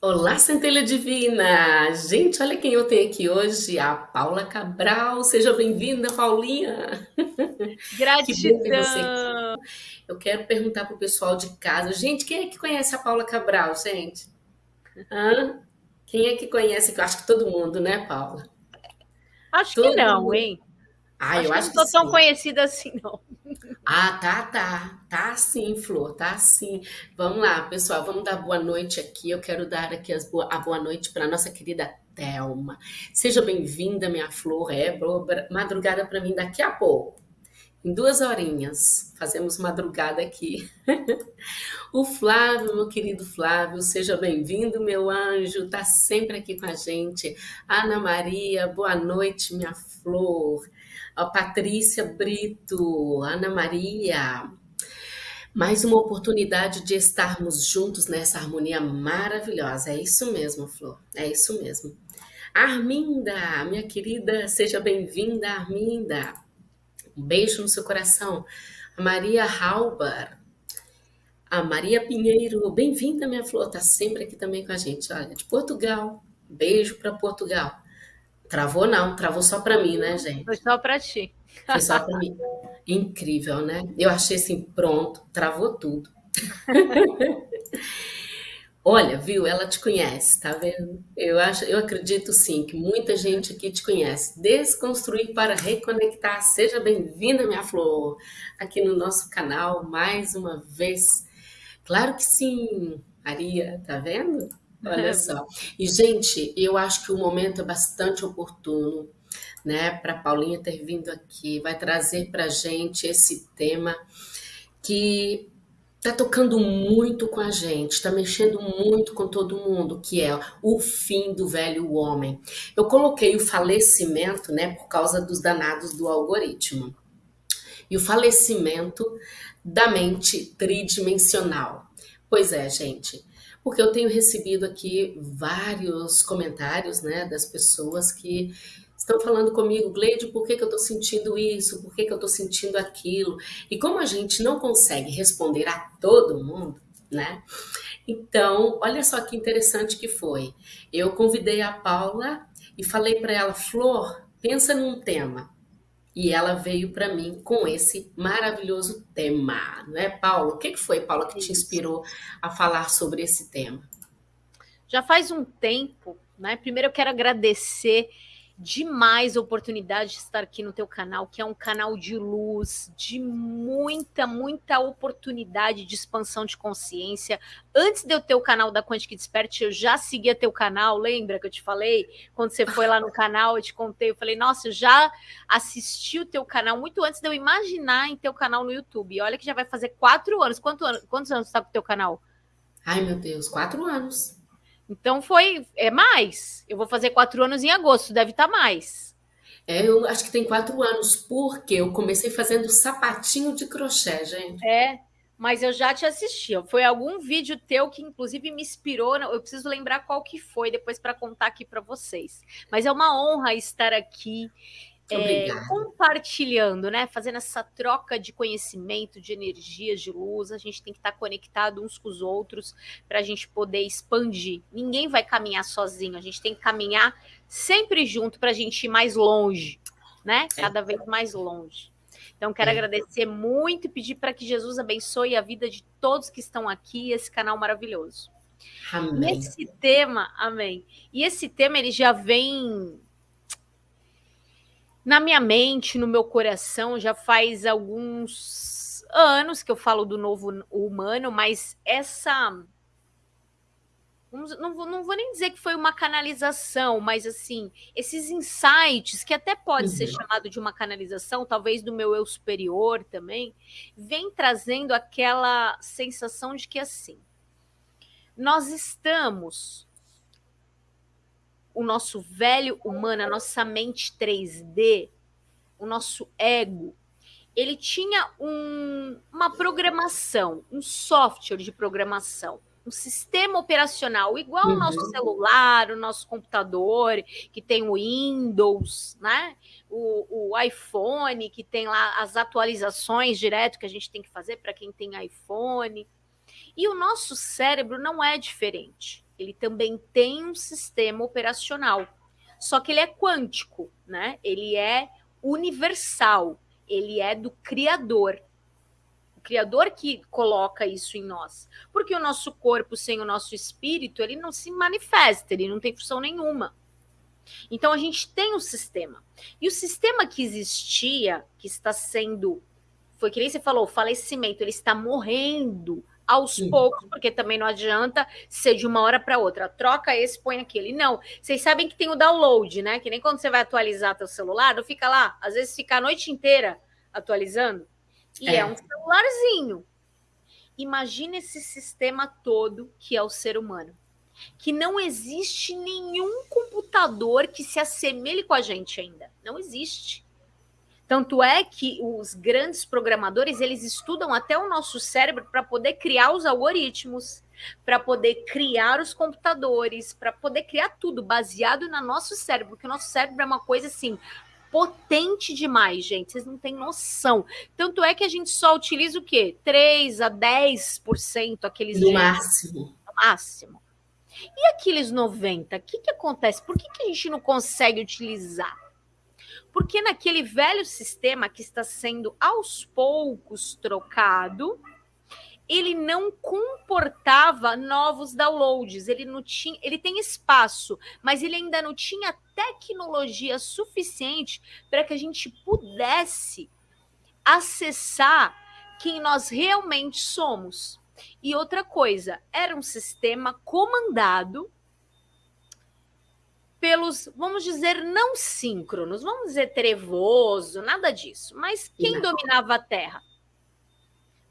Olá, centelha divina! Gente, olha quem eu tenho aqui hoje, a Paula Cabral. Seja bem-vinda, Paulinha. Que bom. Gratidão! Eu quero perguntar pro pessoal de casa. Gente, quem é que conhece a Paula Cabral, gente? Hã? Quem é que conhece? Eu acho que todo mundo, né, Paula? Acho que Todo não, mundo. hein? Ah, Acho eu que não acho que tô tão sim. conhecida assim, não. Ah, tá, tá. Tá sim, Flor, tá sim. Vamos lá, pessoal, vamos dar boa noite aqui. Eu quero dar aqui as boa- a boa noite para nossa querida Thelma. Seja bem-vinda, minha Flor. É madrugada para mim daqui a pouco. Em duas horinhas, fazemos madrugada aqui. O Flávio, meu querido Flávio, seja bem-vindo, meu anjo, tá sempre aqui com a gente. Ana Maria, boa noite, minha flor. A Patrícia Brito, Ana Maria, mais uma oportunidade de estarmos juntos nessa harmonia maravilhosa. É isso mesmo, Flor, é isso mesmo. Arminda, minha querida, seja bem-vinda, Arminda. Um beijo no seu coração. A Maria Halbar, a Maria Pinheiro, bem-vinda, minha flor, tá sempre aqui também com a gente. Olha, de Portugal. Beijo para Portugal. Travou não, travou só para mim, né, Foi gente? só pra ti. Foi só para mim. Incrível, né? Eu achei assim, pronto, travou tudo. Olha, viu? Ela te conhece, tá vendo? Eu acho, eu acredito sim que muita gente aqui te conhece. Desconstruir para reconectar. Seja bem-vinda, minha flor, aqui no nosso canal mais uma vez. Claro que sim, Maria, tá vendo? Olha só. E, gente, eu acho que o momento é bastante oportuno, né, para Paulinha ter vindo aqui. Vai trazer para gente esse tema que tá tocando muito com a gente, tá mexendo muito com todo mundo, que é o fim do velho homem. Eu coloquei o falecimento, né, por causa dos danados do algoritmo. E o falecimento da mente tridimensional. Pois é, gente. Porque eu tenho recebido aqui vários comentários, né, das pessoas que estão falando comigo, Gleide, por que que eu estou sentindo isso? Por que que eu estou sentindo aquilo? E como a gente não consegue responder a todo mundo, né? Então, olha só que interessante que foi. Eu convidei a Paula e falei para ela, Flor, pensa num tema. E ela veio para mim com esse maravilhoso tema, não é, Paula? O que foi, Paula, que te inspirou a falar sobre esse tema? Já faz um tempo, né? Primeiro eu quero agradecer demais a oportunidade de estar aqui no teu canal, que é um canal de luz, de muita, muita oportunidade de expansão de consciência. Antes de eu ter o canal da Quantic Desperte, eu já seguia teu canal, lembra que eu te falei? Quando você foi lá no canal, eu te contei, eu falei, nossa, eu já assisti o teu canal muito antes de eu imaginar em teu canal no YouTube. Olha que já vai fazer quatro anos. Quanto quantos anos está com o teu canal? Ai, meu Deus, quatro anos. Então foi, é mais. Eu vou fazer quatro anos em agosto, deve estar mais. É, eu acho que tem quatro anos, porque eu comecei fazendo sapatinho de crochê, gente. É, mas eu já te assisti. Foi algum vídeo teu que inclusive me inspirou. Eu preciso lembrar qual que foi depois para contar aqui para vocês. Mas é uma honra estar aqui é, compartilhando, né? Fazendo essa troca de conhecimento, de energias, de luz. A gente tem que estar conectado uns com os outros para a gente poder expandir. Ninguém vai caminhar sozinho. A gente tem que caminhar sempre junto para a gente ir mais longe, né? É, Cada vez mais longe. Então, quero é. agradecer muito e pedir para que Jesus abençoe a vida de todos que estão aqui, esse canal maravilhoso. E Amém. esse tema, amém. E esse tema ele já vem na minha mente, no meu coração, já faz alguns anos que eu falo do novo humano, mas essa não vou, não vou nem dizer que foi uma canalização, mas assim, esses insights, que até pode ser Uhum. chamado de uma canalização, talvez do meu eu superior também, vem trazendo aquela sensação de que assim, nós estamos, o nosso velho humano, a nossa mente 3D, o nosso ego, ele tinha um, uma programação, um software de programação um sistema operacional igual Uhum. o nosso celular, o nosso computador, que tem o Windows, né? O, o, iPhone, que tem lá as atualizações direto que a gente tem que fazer para quem tem iPhone. E o nosso cérebro não é diferente. Ele também tem um sistema operacional. Só que ele é quântico, né? Ele é universal, ele é do Criador. O Criador que coloca isso em nós. Porque o nosso corpo sem o nosso espírito, ele não se manifesta, ele não tem função nenhuma. Então a gente tem um sistema. E o sistema que existia, que está sendo, foi que nem você falou, o falecimento, ele está morrendo aos Sim. poucos, porque também não adianta ser de uma hora para outra. Troca esse, põe aquele. Não. Vocês sabem que tem o download, né? Que nem quando você vai atualizar teu celular, não fica lá, às vezes fica a noite inteira atualizando. E é, é um celularzinho. Imagina esse sistema todo que é o ser humano. Que não existe nenhum computador que se assemelhe com a gente ainda. Não existe. Tanto é que os grandes programadores, eles estudam até o nosso cérebro para poder criar os algoritmos, para poder criar os computadores, para poder criar tudo baseado no nosso cérebro, porque o nosso cérebro é uma coisa assim potente demais, gente. Vocês não têm noção. Tanto é que a gente só utiliza o quê? 3 a 10% aqueles no máximo. No máximo. E aqueles 90, o que, que acontece? Por que, que a gente não consegue utilizar? Porque naquele velho sistema que está sendo aos poucos trocado, ele não comportava novos downloads, ele não tinha, ele tem espaço, mas ele ainda não tinha tecnologia suficiente para que a gente pudesse acessar quem nós realmente somos. E outra coisa, era um sistema comandado pelos, vamos dizer, não síncronos, vamos dizer trevoso, nada disso. Mas quem não. dominava a Terra?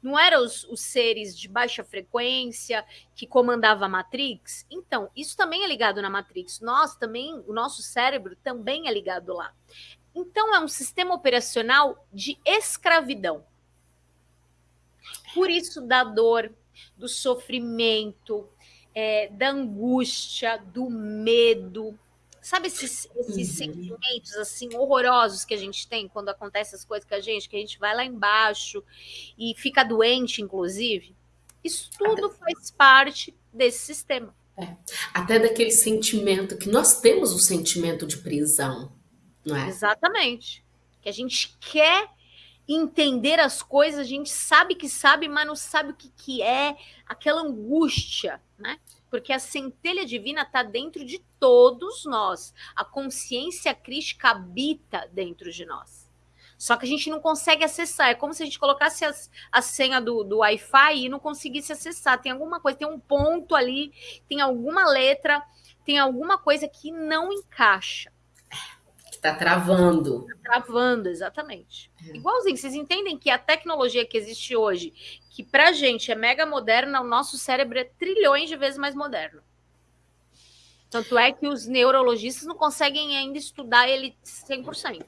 Não eram os, os, seres de baixa frequência que comandava a Matrix? Então, isso também é ligado na Matrix. Nós também, o nosso cérebro também é ligado lá. Então, é um sistema operacional de escravidão. Por isso, da dor, do sofrimento, é, da angústia, do medo, Sabe esses, esses uhum. sentimentos assim horrorosos que a gente tem quando acontecem as coisas com a gente, que a gente vai lá embaixo e fica doente, inclusive? Isso tudo faz parte desse sistema. É. Até daquele sentimento que nós temos o sentimento de prisão, não é? Exatamente. Que a gente quer entender as coisas, a gente sabe que sabe, mas não sabe o que, que é aquela angústia, né? Porque a centelha divina está dentro de todos nós. A consciência crística habita dentro de nós. Só que a gente não consegue acessar. É como se a gente colocasse as, a senha do, do Wi-Fi e não conseguisse acessar. Tem alguma coisa, tem um ponto ali, tem alguma letra, tem alguma coisa que não encaixa. Está travando. Tá travando, exatamente. É. Igualzinho, vocês entendem que a tecnologia que existe hoje, que para a gente é mega moderna, o nosso cérebro é trilhões de vezes mais moderno. Tanto é que os neurologistas não conseguem ainda estudar ele 100%.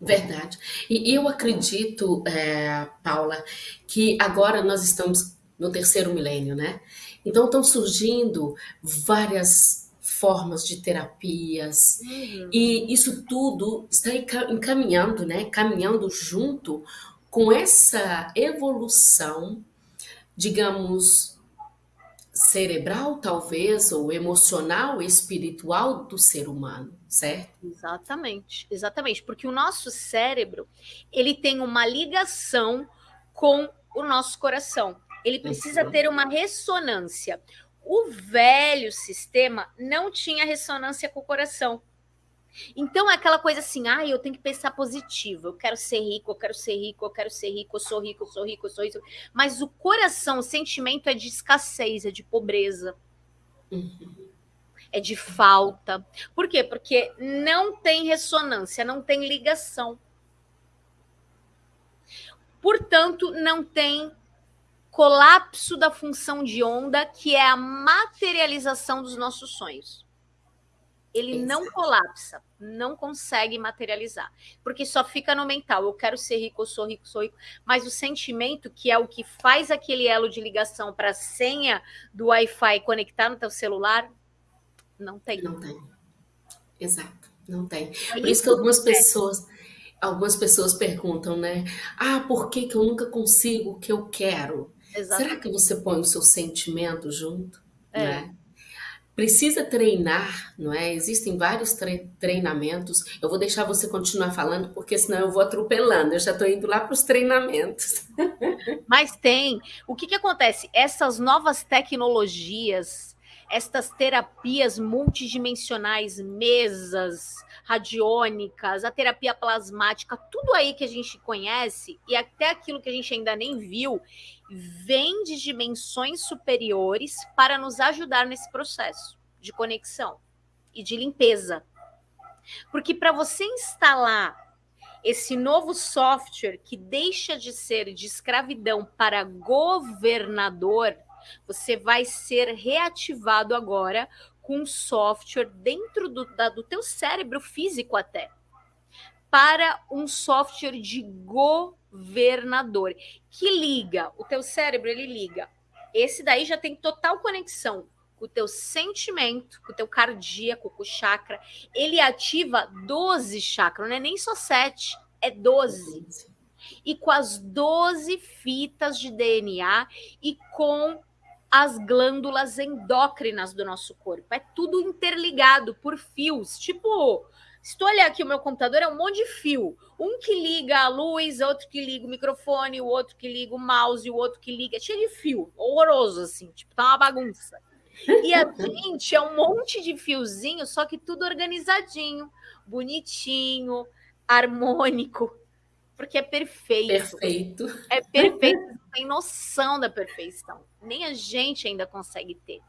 Verdade. E eu acredito, é, Paula, que agora nós estamos no terceiro milênio, né? Então estão surgindo várias formas de terapias. Uhum. E isso tudo está encaminhando, né? Caminhando junto com essa evolução, digamos, cerebral, talvez, ou emocional, espiritual do ser humano, certo? Exatamente, exatamente, porque o nosso cérebro, ele tem uma ligação com o nosso coração. Ele precisa uhum. ter uma ressonância. O velho sistema não tinha ressonância com o coração. Então é aquela coisa assim, ah, eu tenho que pensar positivo, eu quero ser rico, eu quero ser rico, eu quero ser rico, eu sou rico, eu sou rico, eu sou rico. Mas o coração, o sentimento é de escassez, é de pobreza. É de falta. Por quê? Porque não tem ressonância, não tem ligação. Portanto, não tem colapso da função de onda, que é a materialização dos nossos sonhos. Ele Isso. não colapsa, não consegue materializar, porque só fica no mental. Eu quero ser rico, eu sou rico, sou rico. Mas o sentimento, que é o que faz aquele elo de ligação para a senha do Wi-Fi conectar no teu celular, não tem. Não tem. Exato, não tem. É Por isso que algumas pessoas algumas pessoas perguntam, né? Ah, por que, que eu nunca consigo o que eu quero? Exatamente. Será que você põe o seu sentimento junto? É. Né? precisa treinar, não é? Existem vários tre treinamentos. Eu vou deixar você continuar falando, porque senão eu vou atropelando. Eu já estou indo lá para os treinamentos. Mas tem. O que, que acontece? Essas novas tecnologias, estas terapias multidimensionais, mesas, radiônicas, a terapia plasmática, tudo aí que a gente conhece e até aquilo que a gente ainda nem viu, vem de dimensões superiores para nos ajudar nesse processo de conexão e de limpeza. Porque para você instalar esse novo software que deixa de ser de escravidão para governador, você vai ser reativado agora com software dentro do, da, do teu cérebro físico até, para um software de governador, que liga, o teu cérebro, ele liga. Esse daí já tem total conexão com o teu sentimento, com o teu cardíaco, com o chakra. Ele ativa 12 chakras, não é nem só 7, é 12. E com as 12 fitas de DNA e com as glândulas endócrinas do nosso corpo. É tudo interligado por fios. Tipo, se tu olhar aqui o meu computador, é um monte de fio. Um que liga a luz, outro que liga o microfone, o outro que liga o mouse, o outro que liga. É cheio de fio. Horroroso, assim. Tipo, tá uma bagunça. E a gente é um monte de fiozinho, só que tudo organizadinho, bonitinho, harmônico porque é perfeito. Perfeito. É perfeito, não tem noção da perfeição. Nem a gente ainda consegue ter.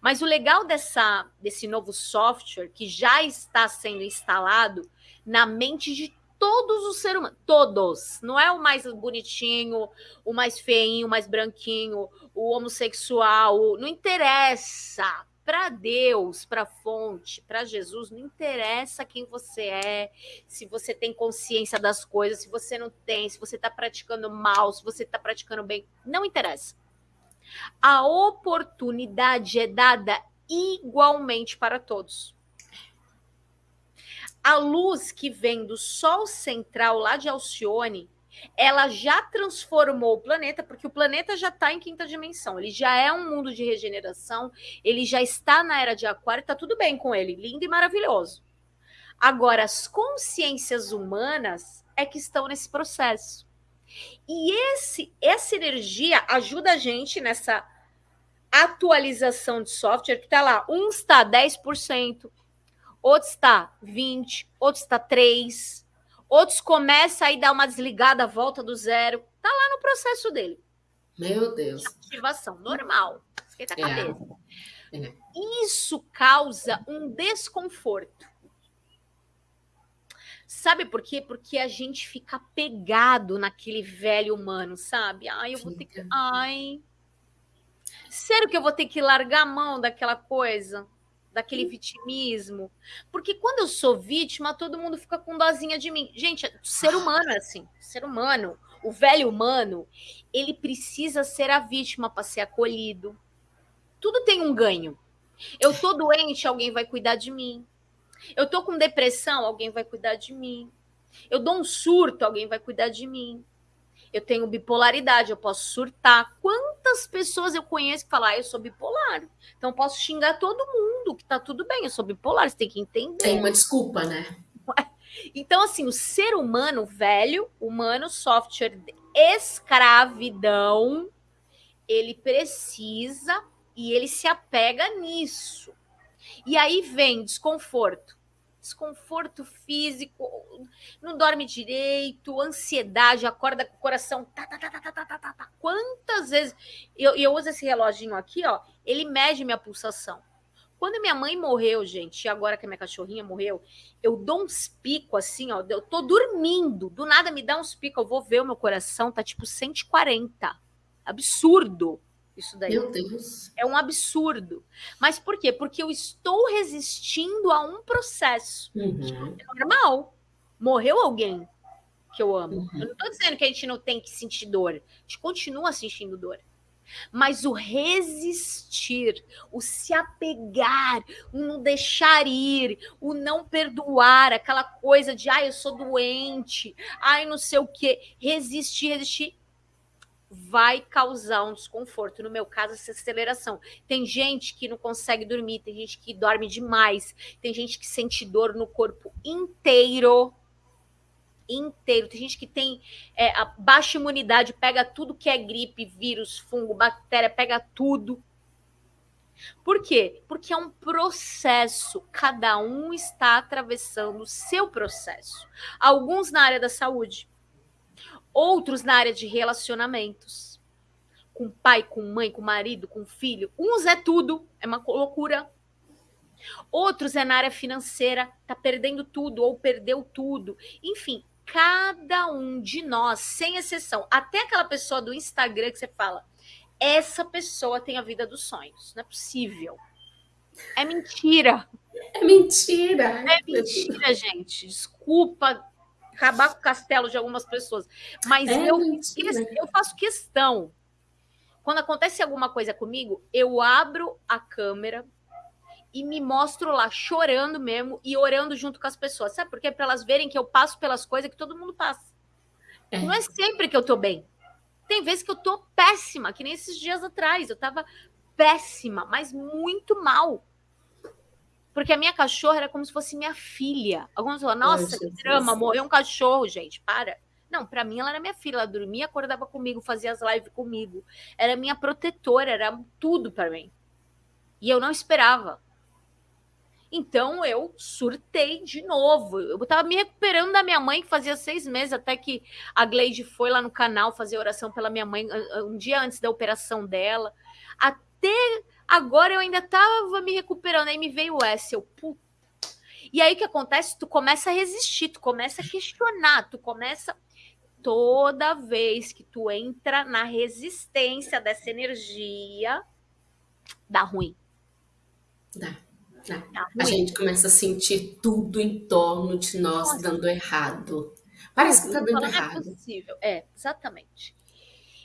Mas o legal dessa, desse novo software que já está sendo instalado na mente de todos os seres humanos, todos, não é o mais bonitinho, o mais feinho, o mais branquinho, o homossexual, não interessa para Deus, para a fonte, para Jesus, não interessa quem você é, se você tem consciência das coisas, se você não tem, se você está praticando mal, se você está praticando bem, não interessa. A oportunidade é dada igualmente para todos. A luz que vem do Sol central lá de Alcione ela já transformou o planeta, porque o planeta já está em quinta dimensão, ele já é um mundo de regeneração, ele já está na era de Aquário, está tudo bem com ele, lindo e maravilhoso. Agora, as consciências humanas é que estão nesse processo. E esse, essa energia ajuda a gente nessa atualização de software que está lá. Um está 10%, outro está 20%, outro está 3%. Outros começam aí dar uma desligada, volta do zero. Tá lá no processo dele. Meu Deus. Ativação, normal. Esquenta a é. cabeça. É. Isso causa um desconforto. Sabe por quê? Porque a gente fica pegado naquele velho humano, sabe? Ai, eu vou ter que. Ai. Sério que eu vou ter que largar a mão daquela coisa? daquele vitimismo. Porque quando eu sou vítima, todo mundo fica com dozinha de mim. Gente, ser humano é assim, ser humano, o velho humano, ele precisa ser a vítima para ser acolhido. Tudo tem um ganho. Eu tô doente, alguém vai cuidar de mim. Eu tô com depressão, alguém vai cuidar de mim. Eu dou um surto, alguém vai cuidar de mim. Eu tenho bipolaridade, eu posso surtar. Quantas pessoas eu conheço que falam, ah, eu sou bipolar. Então posso xingar todo mundo, que tá tudo bem, eu sou bipolar, você tem que entender. Tem uma desculpa, né? Então, assim, o ser humano velho, humano, software de escravidão, ele precisa e ele se apega nisso. E aí vem desconforto desconforto físico, não dorme direito, ansiedade, acorda com o coração. Tá, tá, tá, tá, tá, tá, tá, tá. Quantas vezes. Eu, eu uso esse reloginho aqui, ó, ele mede minha pulsação. Quando minha mãe morreu, gente, e agora que a minha cachorrinha morreu, eu dou uns picos assim, ó. Eu tô dormindo, do nada me dá uns picos, eu vou ver o meu coração, tá tipo 140. Absurdo. Isso daí Meu Deus. é um absurdo. Mas por quê? Porque eu estou resistindo a um processo. Uhum. É normal. Morreu alguém que eu amo. Uhum. Eu não estou dizendo que a gente não tem que sentir dor. A gente continua sentindo dor. Mas o resistir, o se apegar, o não deixar ir, o não perdoar, aquela coisa de ai, eu sou doente, ai, não sei o quê. Resistir, resistir vai causar um desconforto. No meu caso, essa aceleração. Tem gente que não consegue dormir, tem gente que dorme demais, tem gente que sente dor no corpo inteiro. Inteiro. Tem gente que tem é, baixa imunidade, pega tudo que é gripe, vírus, fungo, bactéria, pega tudo. Por quê? Porque é um processo, cada um está atravessando o seu processo. Alguns na área da saúde, outros na área de relacionamentos. Com pai, com mãe, com marido, com filho. Uns é tudo, é uma loucura. Outros é na área financeira, tá perdendo tudo ou perdeu tudo. Enfim, cada um de nós, sem exceção, até aquela pessoa do Instagram que você fala, essa pessoa tem a vida dos sonhos. Não é possível. É mentira. É mentira. É mentira, gente. Desculpa acabar com o castelo de algumas pessoas. Mas é eu, eu faço questão. Quando acontece alguma coisa comigo, eu abro a câmera e me mostro lá chorando mesmo e orando junto com as pessoas. Sabe por quê? Para elas verem que eu passo pelas coisas que todo mundo passa. É. Não é sempre que eu tô bem. Tem vezes que eu tô péssima, que nem esses dias atrás. Eu tava péssima, mas muito mal. Porque a minha cachorra era como se fosse minha filha. Alguns falam, nossa, que drama, morreu um cachorro, gente, para. Não, para mim ela era minha filha, ela dormia, acordava comigo, fazia as lives comigo. Era minha protetora, era tudo para mim. E eu não esperava. Então eu surtei de novo. Eu estava me recuperando da minha mãe, que fazia seis meses, até que a Gleide foi lá no canal fazer oração pela minha mãe um dia antes da operação dela. Até Agora eu ainda tava me recuperando, aí me veio o S, eu, puta. E aí o que acontece? Tu começa a resistir, tu começa a questionar, tu começa toda vez que tu entra na resistência dessa energia, dá ruim. Dá. dá. dá a gente começa a sentir tudo em torno de nós Nossa. dando errado. Parece que tá dando errado. É possível. É, exatamente.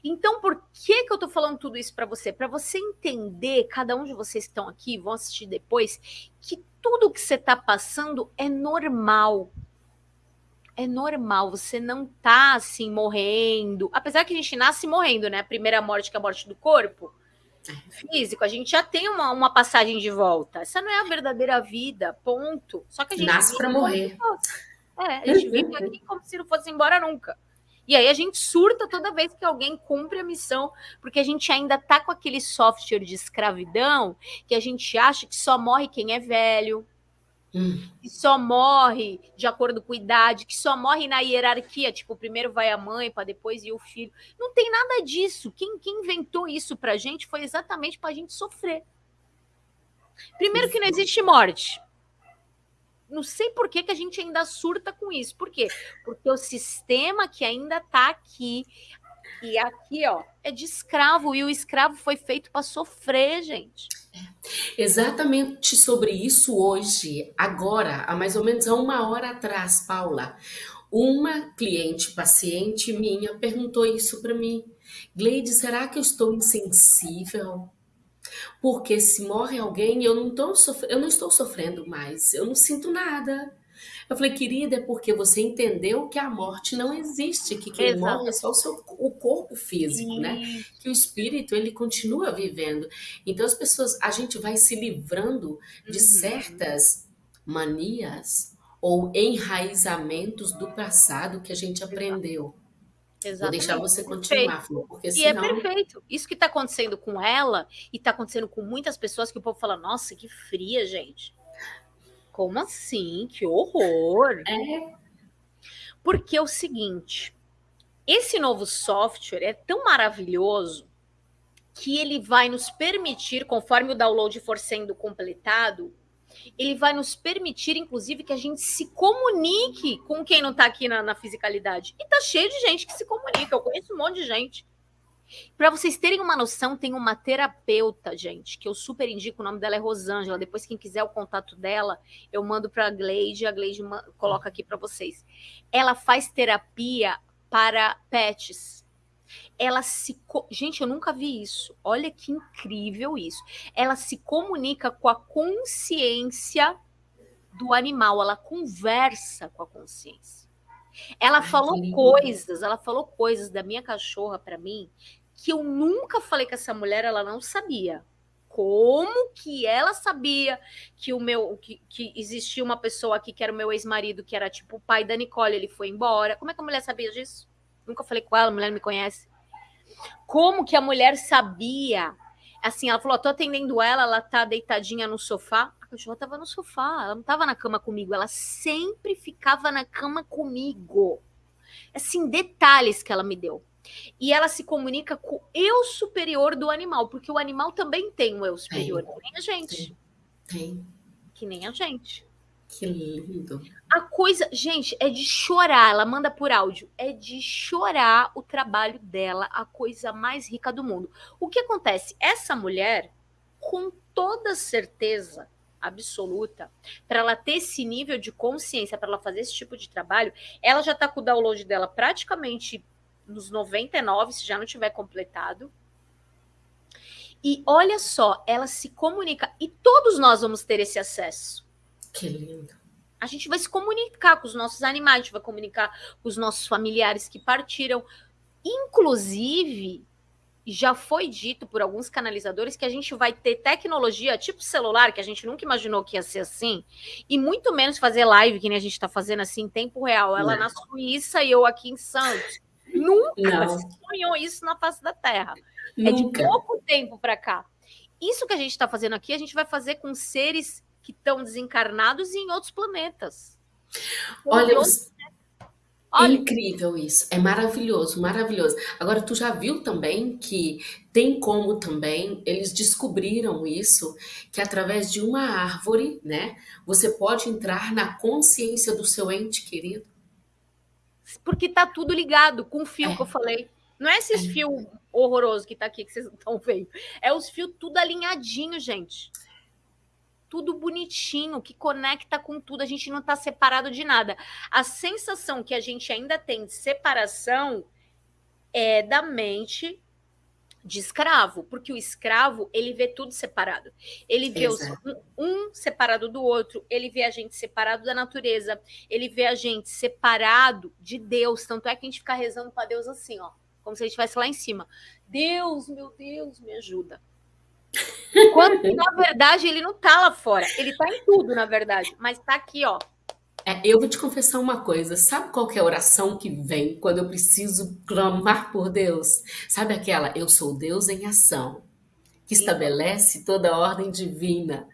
Então, por que, que eu tô falando tudo isso para você? Para você entender, cada um de vocês que estão aqui, vão assistir depois, que tudo que você tá passando é normal. É normal, você não tá assim morrendo. Apesar que a gente nasce morrendo, né? A primeira morte que é a morte do corpo é. físico, a gente já tem uma, uma passagem de volta. Essa não é a verdadeira vida, ponto. Só que a gente nasce para morrer. É, a gente vive aqui como se não fosse embora nunca. E aí a gente surta toda vez que alguém cumpre a missão, porque a gente ainda tá com aquele software de escravidão que a gente acha que só morre quem é velho, hum. que só morre de acordo com a idade, que só morre na hierarquia, tipo, primeiro vai a mãe, para depois ir o filho. Não tem nada disso. Quem, quem inventou isso pra gente foi exatamente pra gente sofrer. Primeiro que não existe morte não sei por que, que a gente ainda surta com isso. Por quê? Porque o sistema que ainda está aqui, e aqui, ó, é de escravo, e o escravo foi feito para sofrer, gente. Exatamente sobre isso hoje, agora, há mais ou menos uma hora atrás, Paula, uma cliente, paciente minha, perguntou isso para mim. Gleide, será que eu estou insensível? Porque se morre alguém, eu não, tô eu não estou sofrendo mais, eu não sinto nada. Eu falei, querida, é porque você entendeu que a morte não existe, que quem Exato. morre é só o, seu, o corpo físico, né? Sim. né? Que o espírito, ele continua vivendo. Então, as pessoas, a gente vai se livrando de uhum. certas manias ou enraizamentos do passado que a gente aprendeu. Exatamente. Vou deixar você continuar, Flor, porque senão... E é perfeito. Isso que está acontecendo com ela e está acontecendo com muitas pessoas que o povo fala, nossa, que fria, gente. Como assim? Que horror. É. Porque é o seguinte, esse novo software é tão maravilhoso que ele vai nos permitir, conforme o download for sendo completado, ele vai nos permitir, inclusive, que a gente se comunique com quem não está aqui na, na, fisicalidade. E tá cheio de gente que se comunica. Eu conheço um monte de gente. Para vocês terem uma noção, tem uma terapeuta, gente, que eu super indico. O nome dela é Rosângela. Depois, quem quiser o contato dela, eu mando para a Gleide. A Gleide coloca aqui para vocês. Ela faz terapia para pets ela se. Gente, eu nunca vi isso. Olha que incrível isso. Ela se comunica com a consciência do animal, ela conversa com a consciência. Ela Ai, falou coisas, ela falou coisas da minha cachorra para mim que eu nunca falei com essa mulher, ela não sabia. Como que ela sabia que o meu que, que existia uma pessoa aqui que era o meu ex-marido, que era tipo o pai da Nicole, ele foi embora. Como é que a mulher sabia disso? Nunca falei com ela, a mulher me conhece. Como que a mulher sabia? Assim, ela falou: tô atendendo ela, ela tá deitadinha no sofá. A cachorra tava no sofá, ela não tava na cama comigo, ela sempre ficava na cama comigo. Assim, detalhes que ela me deu. E ela se comunica com o eu superior do animal, porque o animal também tem um eu superior, tem, que nem a gente. Tem. tem. Que nem a gente. Que lindo. A coisa, gente, é de chorar. Ela manda por áudio. É de chorar o trabalho dela, a coisa mais rica do mundo. O que acontece? Essa mulher, com toda certeza absoluta, para ela ter esse nível de consciência, para ela fazer esse tipo de trabalho, ela já está com o download dela praticamente nos 99, se já não tiver completado. E olha só, ela se comunica e todos nós vamos ter esse acesso. Que lindo. A gente vai se comunicar com os nossos animais, a gente vai comunicar com os nossos familiares que partiram. Inclusive, já foi dito por alguns canalizadores que a gente vai ter tecnologia tipo celular, que a gente nunca imaginou que ia ser assim, e muito menos fazer live, que nem a gente está fazendo assim, em tempo real. Ela Não. na Suíça e eu aqui em Santos. Nunca Não. se sonhou isso na face da Terra. Nunca. É de pouco tempo para cá. Isso que a gente está fazendo aqui, a gente vai fazer com seres que estão desencarnados e em outros planetas. Olha, outros... Olha, é incrível isso, é maravilhoso, maravilhoso. Agora, tu já viu também que tem como também, eles descobriram isso, que através de uma árvore, né, você pode entrar na consciência do seu ente querido? Porque tá tudo ligado com o fio é. que eu falei. Não é esses é. fios horrorosos que tá aqui que vocês estão vendo. É os fios tudo alinhadinho, gente tudo bonitinho, que conecta com tudo, a gente não está separado de nada. A sensação que a gente ainda tem de separação é da mente de escravo, porque o escravo ele vê tudo separado. Ele vê os, um, um, separado do outro, ele vê a gente separado da natureza, ele vê a gente separado de Deus. Tanto é que a gente fica rezando para Deus assim, ó, como se a gente estivesse lá em cima. Deus, meu Deus, me ajuda. Quando, na verdade, ele não está lá fora. Ele está em tudo, na verdade. Mas está aqui, ó. É, eu vou te confessar uma coisa. Sabe qual é a oração que vem quando eu preciso clamar por Deus? Sabe aquela, eu sou Deus em ação, que estabelece toda a ordem divina.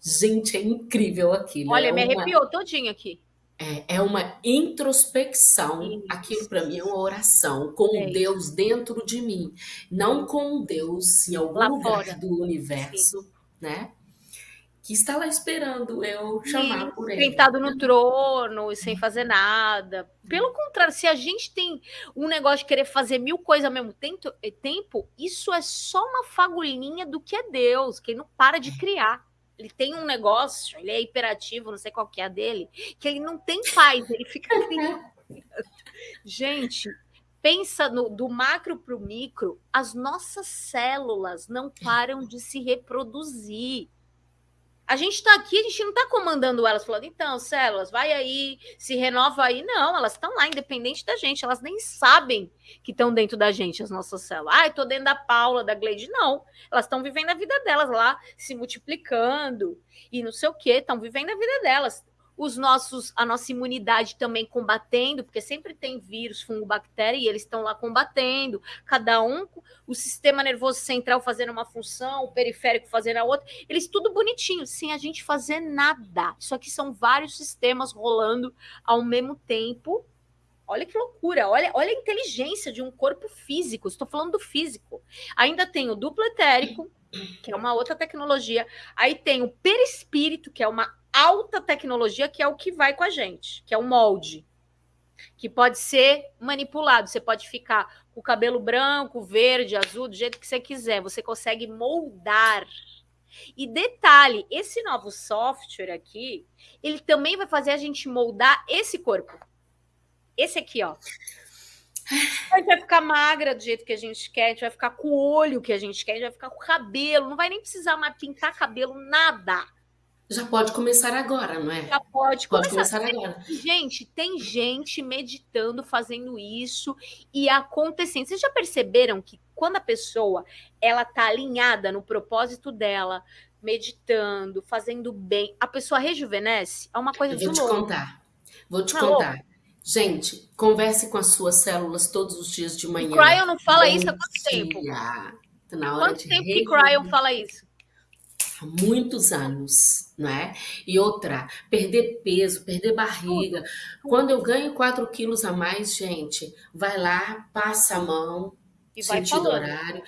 Gente, é incrível aquilo. Olha, é me arrepiou todinho aqui. É, é uma introspecção. Aquilo para mim é uma oração com é Deus dentro de mim, não com Deus em algum Lá lugar fora. do universo, Sim. né? Que está lá esperando eu chamar por ele. Sentado no trono e sem fazer nada. Pelo contrário, se a gente tem um negócio de querer fazer mil coisas ao mesmo tempo, tempo isso é só uma fagulhinha do que é Deus, que ele não para de criar ele tem um negócio, ele é hiperativo, não sei qual que é a dele, que ele não tem paz, ele fica Gente, pensa no, do macro para o micro, as nossas células não param de se reproduzir. A gente está aqui, a gente não está comandando elas, falando, então, células, vai aí, se renova aí. Não, elas estão lá, independente da gente, elas nem sabem que estão dentro da gente, as nossas células. Ah, estou dentro da Paula, da Gleide. Não, elas estão vivendo a vida delas lá, se multiplicando e não sei o quê, estão vivendo a vida delas os nossos, a nossa imunidade também combatendo, porque sempre tem vírus, fungo, bactéria, e eles estão lá combatendo, cada um, o sistema nervoso central fazendo uma função, o periférico fazendo a outra, eles tudo bonitinho, sem a gente fazer nada. Isso aqui são vários sistemas rolando ao mesmo tempo. Olha que loucura, olha, olha a inteligência de um corpo físico. Estou falando do físico. Ainda tem o duplo etérico, que é uma outra tecnologia. Aí tem o perispírito, que é uma alta tecnologia, que é o que vai com a gente, que é o molde, que pode ser manipulado. Você pode ficar com o cabelo branco, verde, azul, do jeito que você quiser. Você consegue moldar. E detalhe, esse novo software aqui, ele também vai fazer a gente moldar esse corpo. Esse aqui, ó. A gente vai ficar magra do jeito que a gente quer, a gente vai ficar com o olho que a gente quer, a gente vai ficar com o cabelo, não vai nem precisar mais pintar cabelo, nada Já pode começar agora, não é? Já pode, pode começar. começar agora. Gente, tem gente meditando, fazendo isso e acontecendo. Vocês já perceberam que quando a pessoa ela tá alinhada no propósito dela, meditando, fazendo bem, a pessoa rejuvenesce? É uma coisa Eu de vou te contar. Vou te não, contar. Gente, converse com as suas células todos os dias de manhã. O Cryon não fala Bom isso há quanto dia. tempo? Tá na hora quanto tempo que Cryon fala isso? Há muitos anos, não é? E outra, perder peso, perder barriga. Quando eu ganho 4 quilos a mais, gente, vai lá, passa a mão, e sentido vai horário,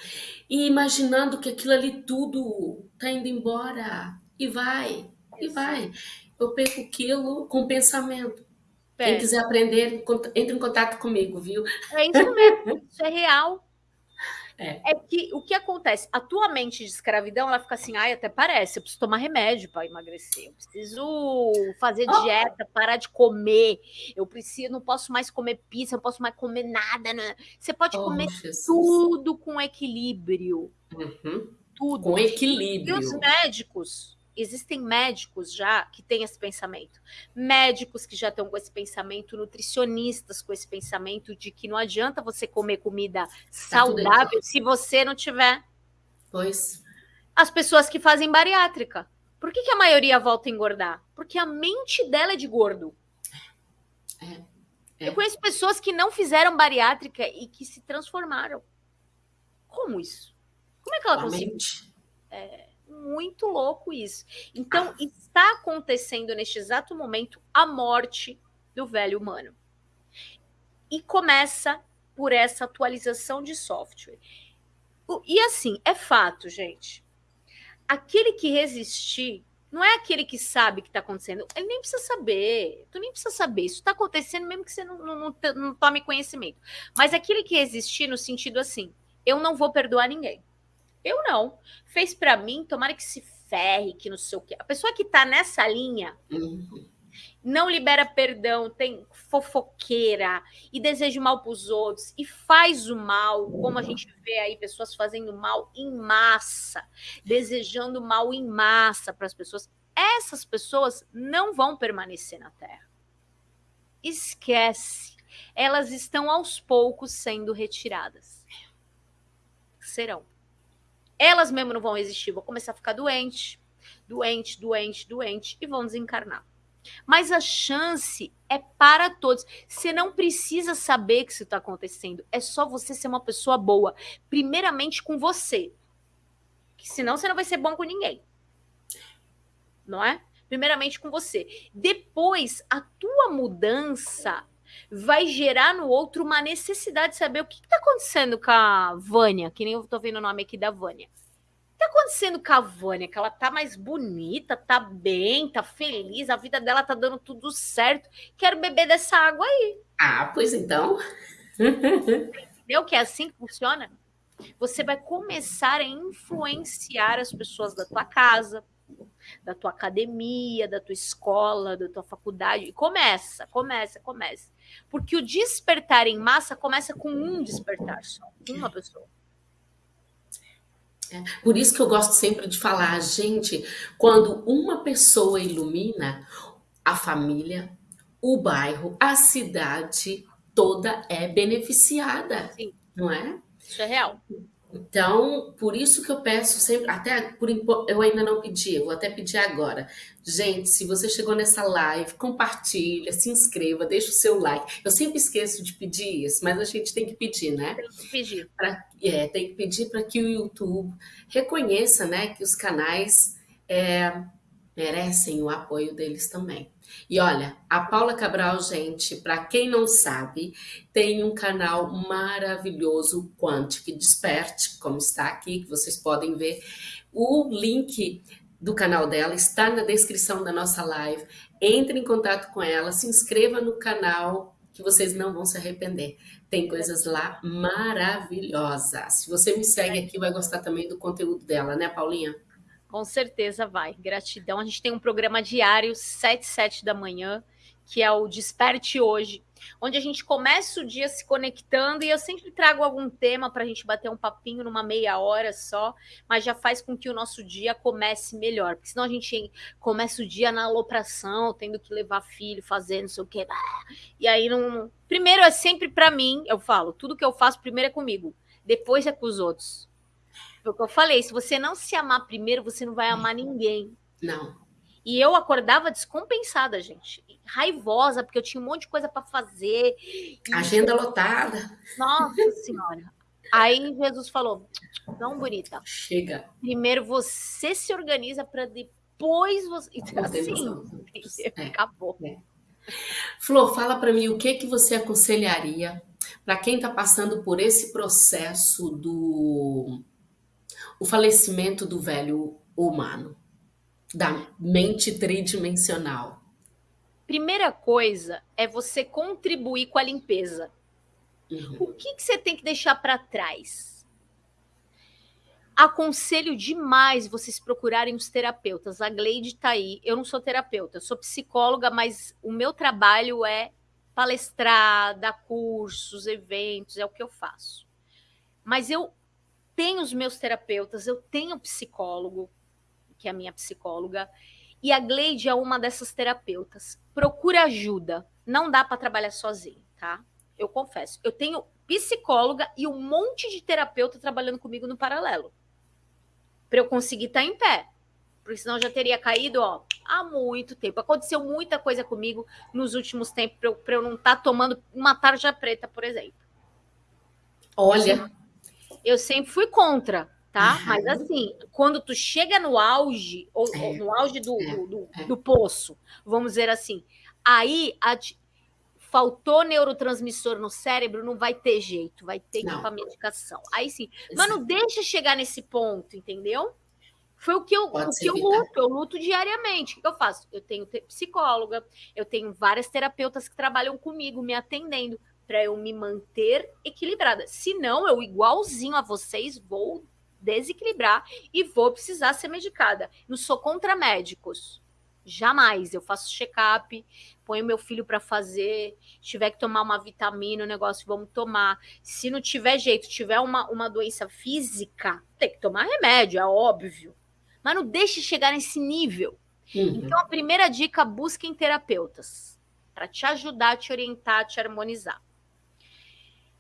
e imaginando que aquilo ali tudo tá indo embora. E vai, e vai. Eu perco quilo com pensamento. Quem quiser aprender, entre em contato comigo, viu? É isso mesmo, isso é real. É. é. que o que acontece? A tua mente de escravidão, ela fica assim, ai, até parece, eu preciso tomar remédio para emagrecer, eu preciso fazer oh. dieta, parar de comer, eu preciso, não posso mais comer pizza, não posso mais comer nada. Né? Você pode oh, comer Jesus. tudo com equilíbrio. Uhum. Tudo. Com equilíbrio. E os médicos, existem médicos já que têm esse pensamento. Médicos que já estão com esse pensamento, nutricionistas com esse pensamento de que não adianta você comer comida tá saudável se você não tiver. Pois. As pessoas que fazem bariátrica. Por que, que a maioria volta a engordar? Porque a mente dela é de gordo. É. É. Eu conheço pessoas que não fizeram bariátrica e que se transformaram. Como isso? Como é que ela conseguiu? É, muito louco isso. Então, está acontecendo neste exato momento a morte do velho humano. E começa por essa atualização de software. E assim, é fato, gente. Aquele que resistir não é aquele que sabe que está acontecendo. Ele nem precisa saber. Tu nem precisa saber. Isso está acontecendo mesmo que você não, não, não, não tome conhecimento. Mas aquele que resistir no sentido assim, eu não vou perdoar ninguém. Eu não. Fez para mim, tomara que se ferre, que não sei o quê. A pessoa que tá nessa linha uhum. não libera perdão, tem fofoqueira e deseja mal pros outros e faz o mal, como a gente vê aí pessoas fazendo mal em massa, desejando mal em massa para as pessoas. Essas pessoas não vão permanecer na Terra. Esquece. Elas estão aos poucos sendo retiradas. Serão elas mesmo não vão existir, vão começar a ficar doente, doente, doente, doente e vão desencarnar. Mas a chance é para todos. Você não precisa saber que isso está acontecendo. É só você ser uma pessoa boa. Primeiramente com você. Que senão você não vai ser bom com ninguém. Não é? Primeiramente com você. Depois, a tua mudança vai gerar no outro uma necessidade de saber o que está acontecendo com a Vânia, que nem eu estou vendo o nome aqui da Vânia. O que está acontecendo com a Vânia? Que ela tá mais bonita, tá bem, tá feliz, a vida dela tá dando tudo certo. Quero beber dessa água aí. Ah, pois então. Entendeu que é assim que funciona? Você vai começar a influenciar as pessoas da tua casa, da tua academia, da tua escola, da tua faculdade. E começa, começa, começa. Porque o despertar em massa começa com um despertar só, uma pessoa. É, por isso que eu gosto sempre de falar, gente, quando uma pessoa ilumina, a família, o bairro, a cidade toda é beneficiada, Sim. não é? Isso é real. Então, por isso que eu peço sempre, até por eu ainda não pedi, eu vou até pedir agora. Gente, se você chegou nessa live, compartilha, se inscreva, deixa o seu like. Eu sempre esqueço de pedir isso, mas a gente tem que pedir, né? Tem que pedir. Pra, é, tem que pedir para que o YouTube reconheça, né, que os canais é, merecem o apoio deles também. E olha, a Paula Cabral, gente, para quem não sabe, tem um canal maravilhoso, Quantic Desperte, como está aqui, que vocês podem ver. O link do canal dela está na descrição da nossa live. Entre em contato com ela, se inscreva no canal, que vocês não vão se arrepender. Tem coisas lá maravilhosas. Se você me segue aqui, vai gostar também do conteúdo dela, né, Paulinha? Com certeza vai. Gratidão. A gente tem um programa diário, 7, 7 da manhã, que é o Desperte Hoje, onde a gente começa o dia se conectando e eu sempre trago algum tema para a gente bater um papinho numa meia hora só, mas já faz com que o nosso dia comece melhor, porque senão a gente começa o dia na alopração, tendo que levar filho, fazendo não sei o quê, e aí não... Primeiro é sempre para mim, eu falo, tudo que eu faço primeiro é comigo, depois é com os outros. Foi o que eu falei, se você não se amar primeiro, você não vai amar ninguém. Não. E eu acordava descompensada, gente. Raivosa, porque eu tinha um monte de coisa para fazer. Agenda lotada. Nossa Senhora. Aí Jesus falou: não, bonita. Chega. Primeiro você se organiza para depois você. Então, assim, é. acabou. É. Flor, fala para mim o que, que você aconselharia para quem está passando por esse processo do o falecimento do velho humano da mente tridimensional? Primeira coisa é você contribuir com a limpeza. Uhum. O que, que você tem que deixar para trás? Aconselho demais vocês procurarem os terapeutas. A Gleide está aí. Eu não sou terapeuta, eu sou psicóloga, mas o meu trabalho é palestrar, dar cursos, eventos, é o que eu faço. Mas eu tenho os meus terapeutas, eu tenho psicólogo, que é a minha psicóloga, e a Gleide é uma dessas terapeutas. Procura ajuda. Não dá para trabalhar sozinho, tá? Eu confesso. Eu tenho psicóloga e um monte de terapeuta trabalhando comigo no paralelo. Para eu conseguir estar tá em pé. Porque senão eu já teria caído, ó, há muito tempo. Aconteceu muita coisa comigo nos últimos tempos para eu, eu, não estar tá tomando uma tarja preta, por exemplo. Olha. Eu sempre fui contra tá? Mas assim, quando tu chega no auge, ou, é, ou no auge do, é, do, é. do, poço, vamos dizer assim, aí a, faltou neurotransmissor no cérebro, não vai ter jeito, vai ter que ir para medicação. Aí sim, mas não deixa chegar nesse ponto, entendeu? Foi o que eu, o que eu luto, eu luto diariamente. O que eu faço? Eu tenho psicóloga, eu tenho várias terapeutas que trabalham comigo, me atendendo, para eu me manter equilibrada. Senão, eu, igualzinho a vocês, vou desequilibrar e vou precisar ser medicada. Não sou contra médicos. Jamais. Eu faço check-up, ponho meu filho para fazer. Se tiver que tomar uma vitamina, o negócio, vamos tomar. Se não tiver jeito, tiver uma, uma doença física, tem que tomar remédio, é óbvio. Mas não deixe chegar nesse nível. Uhum. Então, a primeira dica, busquem terapeutas para te ajudar, te orientar, te harmonizar.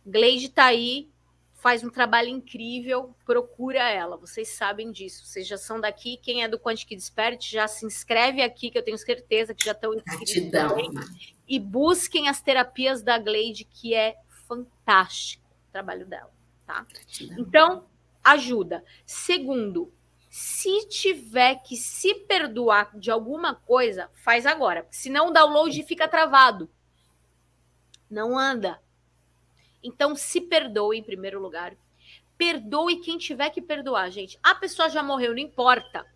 Gleide está aí, faz um trabalho incrível, procura ela, vocês sabem disso, vocês já são daqui, quem é do Quantic Desperte já se inscreve aqui, que eu tenho certeza que já estão inscritos também, e busquem as terapias da Glade, que é fantástico o trabalho dela, tá? Então, ajuda. Segundo, se tiver que se perdoar de alguma coisa, faz agora, senão o download fica travado. Não anda, então, se perdoe em primeiro lugar. Perdoe quem tiver que perdoar, gente. A pessoa já morreu, não importa.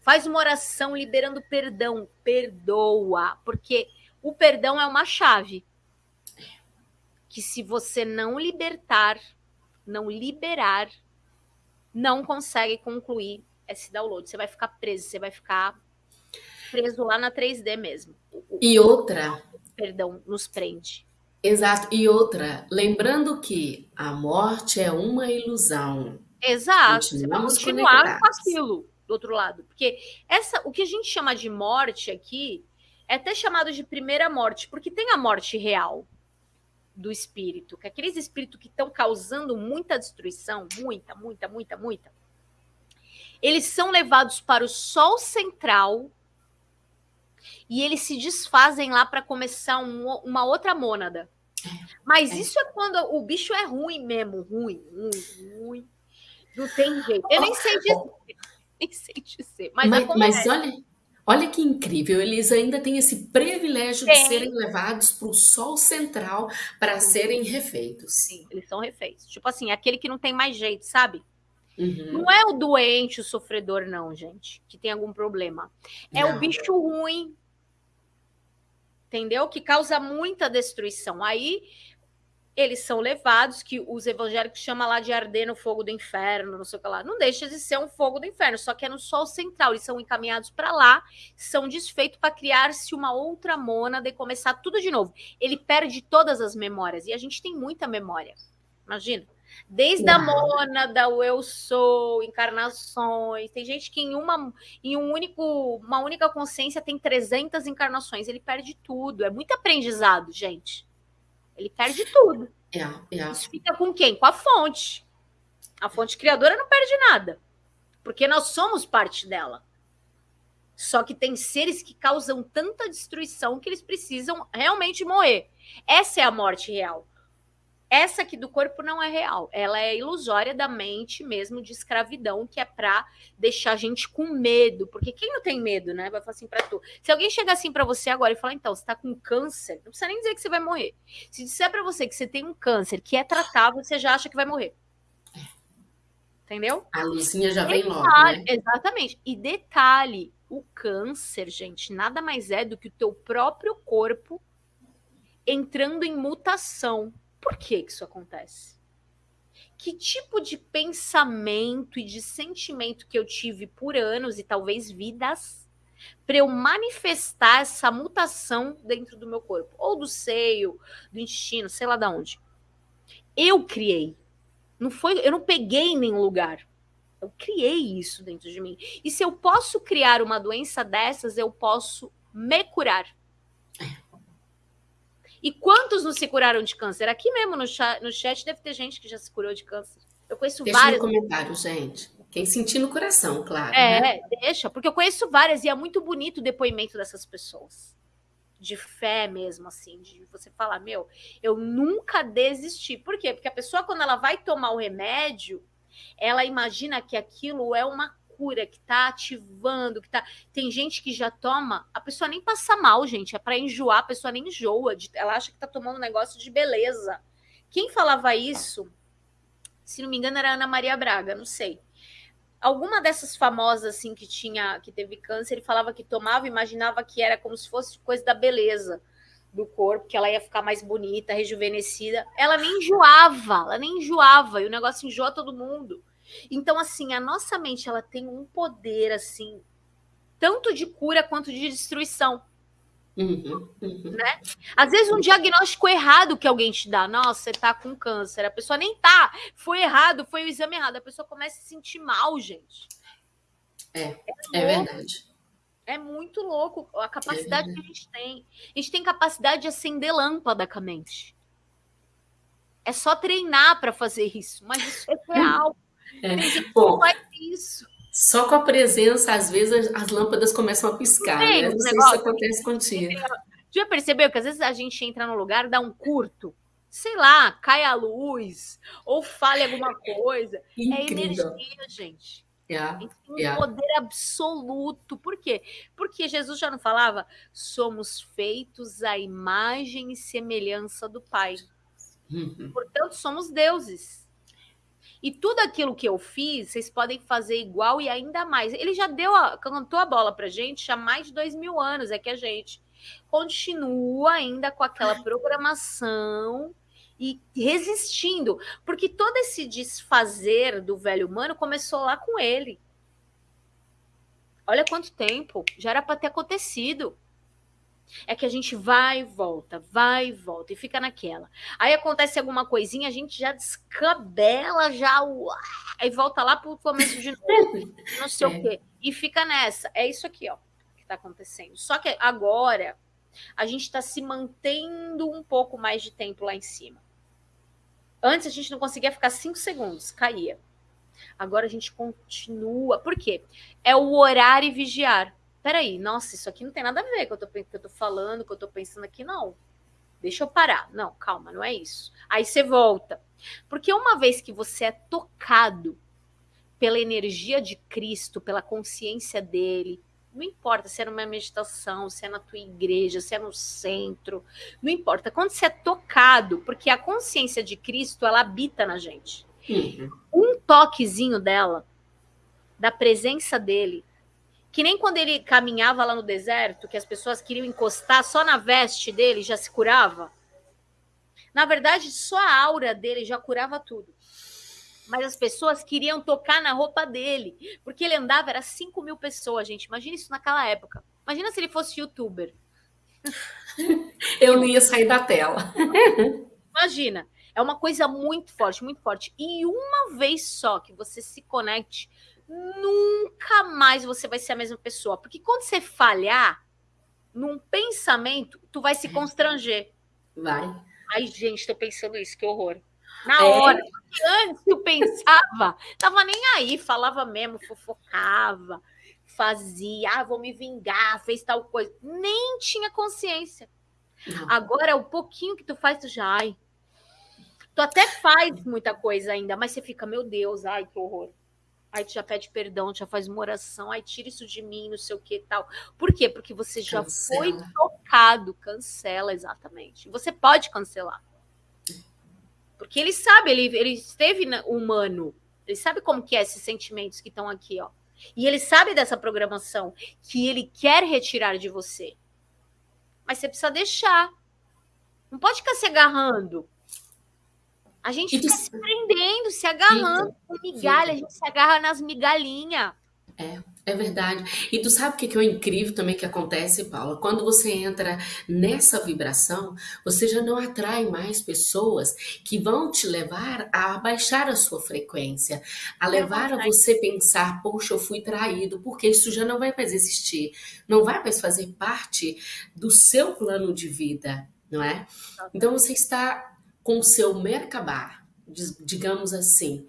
Faz uma oração liberando perdão. Perdoa. Porque o perdão é uma chave. Que se você não libertar, não liberar, não consegue concluir esse download. Você vai ficar preso, você vai ficar preso lá na 3D mesmo. E outra. Perdão, nos prende. Exato. E outra, lembrando que a morte é uma ilusão. Exato. Continuamos continuar com aquilo do outro lado. Porque essa, o que a gente chama de morte aqui é até chamado de primeira morte, porque tem a morte real do espírito, que é aqueles espíritos que estão causando muita destruição, muita, muita, muita, muita, eles são levados para o sol central e eles se desfazem lá para começar um, uma outra mônada. Mas é. isso é quando o bicho é ruim mesmo, ruim, ruim, ruim. Não tem jeito. Eu nem sei dizer, nem sei dizer. Mas, mas, mas olha, olha que incrível, eles ainda têm esse privilégio tem. de serem levados para o sol central para serem refeitos. Sim, eles são refeitos. Tipo assim, aquele que não tem mais jeito, sabe? Uhum. Não é o doente, o sofredor, não, gente, que tem algum problema. É não. o bicho ruim, entendeu? Que causa muita destruição. Aí eles são levados, que os evangélicos chamam lá de arder no fogo do inferno, não sei o que lá. Não deixa de ser um fogo do inferno, só que é no sol central. Eles são encaminhados para lá, são desfeitos para criar-se uma outra mônada e começar tudo de novo. Ele perde todas as memórias, e a gente tem muita memória. Imagina. Desde a mônada, o eu sou, encarnações. Tem gente que em uma, em um único, uma única consciência tem 300 encarnações. Ele perde tudo. É muito aprendizado, gente. Ele perde tudo. É, é. Isso fica com quem? Com a fonte. A fonte criadora não perde nada. Porque nós somos parte dela. Só que tem seres que causam tanta destruição que eles precisam realmente morrer. Essa é a morte real. Essa aqui do corpo não é real, ela é ilusória da mente mesmo de escravidão, que é para deixar a gente com medo, porque quem não tem medo, né? Vai falar assim para tu. Se alguém chegar assim para você agora e falar, então, você tá com câncer, não precisa nem dizer que você vai morrer. Se disser para você que você tem um câncer que é tratável, você já acha que vai morrer. Entendeu? A luzinha já detalhe, vem logo, né? Exatamente. E detalhe, o câncer, gente, nada mais é do que o teu próprio corpo entrando em mutação por que, que isso acontece? Que tipo de pensamento e de sentimento que eu tive por anos e talvez vidas para eu manifestar essa mutação dentro do meu corpo, ou do seio, do intestino, sei lá de onde. Eu criei. Não foi, eu não peguei em nenhum lugar. Eu criei isso dentro de mim. E se eu posso criar uma doença dessas, eu posso me curar. E quantos não se curaram de câncer? Aqui mesmo no chat, no chat deve ter gente que já se curou de câncer. Eu conheço deixa várias. Deixa no comentário, gente. Quem sentir no coração, claro. É, né? deixa, porque eu conheço várias e é muito bonito o depoimento dessas pessoas. De fé mesmo, assim, de você falar, meu, eu nunca desisti. Por quê? Porque a pessoa, quando ela vai tomar o remédio, ela imagina que aquilo é uma que tá ativando, que tá. Tem gente que já toma, a pessoa nem passa mal, gente. É para enjoar, a pessoa nem enjoa. Ela acha que tá tomando um negócio de beleza. Quem falava isso, se não me engano, era Ana Maria Braga, não sei. Alguma dessas famosas assim que tinha, que teve câncer, ele falava que tomava, imaginava que era como se fosse coisa da beleza do corpo, que ela ia ficar mais bonita, rejuvenescida. Ela nem enjoava, ela nem enjoava, e o negócio enjoa todo mundo. Então, assim, a nossa mente ela tem um poder assim, tanto de cura quanto de destruição. Uhum, uhum. Né? Às vezes um diagnóstico errado que alguém te dá, nossa, você tá com câncer, a pessoa nem tá, foi errado, foi o exame errado, a pessoa começa a se sentir mal, gente. É, é, é verdade. É muito louco a capacidade é que a gente tem. A gente tem capacidade de acender lâmpada com a mente. É só treinar para fazer isso, mas isso é real. É. Bom, isso. Só com a presença, às vezes, as, lâmpadas começam a piscar. Né? Não sei se isso acontece contigo. Já percebeu que às vezes a gente entra no lugar, dá um curto, sei lá, cai a luz, ou falha alguma coisa. É Incrível. É energia, gente. Yeah, tem um yeah. poder absoluto. Por quê? Porque Jesus já não falava, somos feitos à imagem e semelhança do Pai. Uhum. Portanto, somos deuses. E tudo aquilo que eu fiz, vocês podem fazer igual e ainda mais. Ele já deu, a, cantou a bola pra gente há mais de dois mil anos. É que a gente continua ainda com aquela programação e resistindo. Porque todo esse desfazer do velho humano começou lá com ele. Olha quanto tempo. Já era para ter acontecido. É que a gente vai e volta, vai e volta e fica naquela. Aí acontece alguma coisinha, a gente já descabela, já aí volta lá pro começo de novo, não sei é. o quê. E fica nessa. É isso aqui, ó, que tá acontecendo. Só que agora a gente está se mantendo um pouco mais de tempo lá em cima. Antes a gente não conseguia ficar cinco segundos, caía. Agora a gente continua. Por quê? É o orar e vigiar peraí, nossa, isso aqui não tem nada a ver com o que eu tô, falando, com o que eu tô pensando aqui, não. Deixa eu parar. Não, calma, não é isso. Aí você volta. Porque uma vez que você é tocado pela energia de Cristo, pela consciência dele, não importa se é numa meditação, se é na tua igreja, se é no centro, não importa. Quando você é tocado, porque a consciência de Cristo, ela habita na gente. Uhum. Um toquezinho dela, da presença dele, que nem quando ele caminhava lá no deserto, que as pessoas queriam encostar só na veste dele já se curava. Na verdade, só a aura dele já curava tudo. Mas as pessoas queriam tocar na roupa dele, porque ele andava, era 5 mil pessoas, gente. Imagina isso naquela época. Imagina se ele fosse youtuber. Eu não ia sair da tela. Imagina. É uma coisa muito forte, muito forte. E uma vez só que você se conecte, nunca mais você vai ser a mesma pessoa. Porque quando você falhar num pensamento, tu vai se constranger. Vai. Ai, gente, tô pensando isso, que horror. Na é. hora. Porque antes eu pensava, tava nem aí, falava mesmo, fofocava, fazia, ah, vou me vingar, fez tal coisa. Nem tinha consciência. Não. Agora, o pouquinho que tu faz, tu já, ai. Tu até faz muita coisa ainda, mas você fica, meu Deus, ai, que horror. Aí tu já pede perdão, já faz uma oração, aí tira isso de mim, não sei o que tal. Por quê? Porque você já cancela. foi tocado, cancela, exatamente. Você pode cancelar. Porque ele sabe, ele, ele esteve humano, ele sabe como que é esses sentimentos que estão aqui, ó. E ele sabe dessa programação que ele quer retirar de você. Mas você precisa deixar. Não pode ficar se agarrando. A gente fica se prendendo, se agarrando com migalha, a gente se agarra nas migalhinhas. É, é verdade. E tu sabe o que, que é incrível também que acontece, Paula? Quando você entra nessa vibração, você já não atrai mais pessoas que vão te levar a baixar a sua frequência, a levar a você pensar, poxa, eu fui traído, porque isso já não vai mais existir, não vai mais fazer parte do seu plano de vida, não é? Então você está com o seu Merkabah, digamos assim,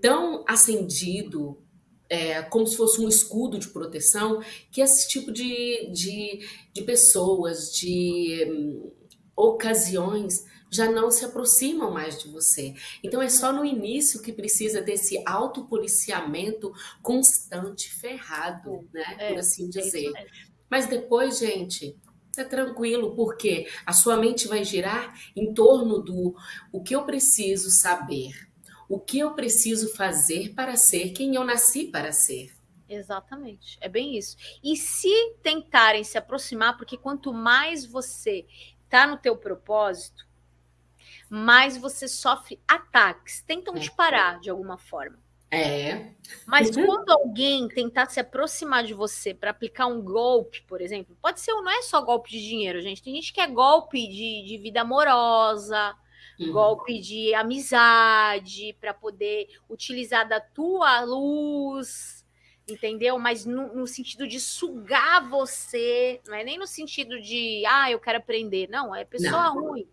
tão acendido, é, como se fosse um escudo de proteção, que esse tipo de, de, de pessoas, de hum, ocasiões, já não se aproximam mais de você. Então é só no início que precisa desse autopoliciamento constante, ferrado, né? É, por assim dizer. Mas depois, gente, é tranquilo, porque a sua mente vai girar em torno do o que eu preciso saber, o que eu preciso fazer para ser quem eu nasci para ser. Exatamente, é bem isso. E se tentarem se aproximar, porque quanto mais você está no teu propósito, mais você sofre ataques, tentam é. te parar de alguma forma. É. Mas uhum. quando alguém tentar se aproximar de você para aplicar um golpe, por exemplo, pode ser, não é só golpe de dinheiro, gente. Tem gente que é golpe de, de vida amorosa, uhum. golpe de amizade, para poder utilizar da tua luz, entendeu? Mas no, no, sentido de sugar você, não é nem no sentido de, ah, eu quero aprender. Não, é pessoa não. ruim,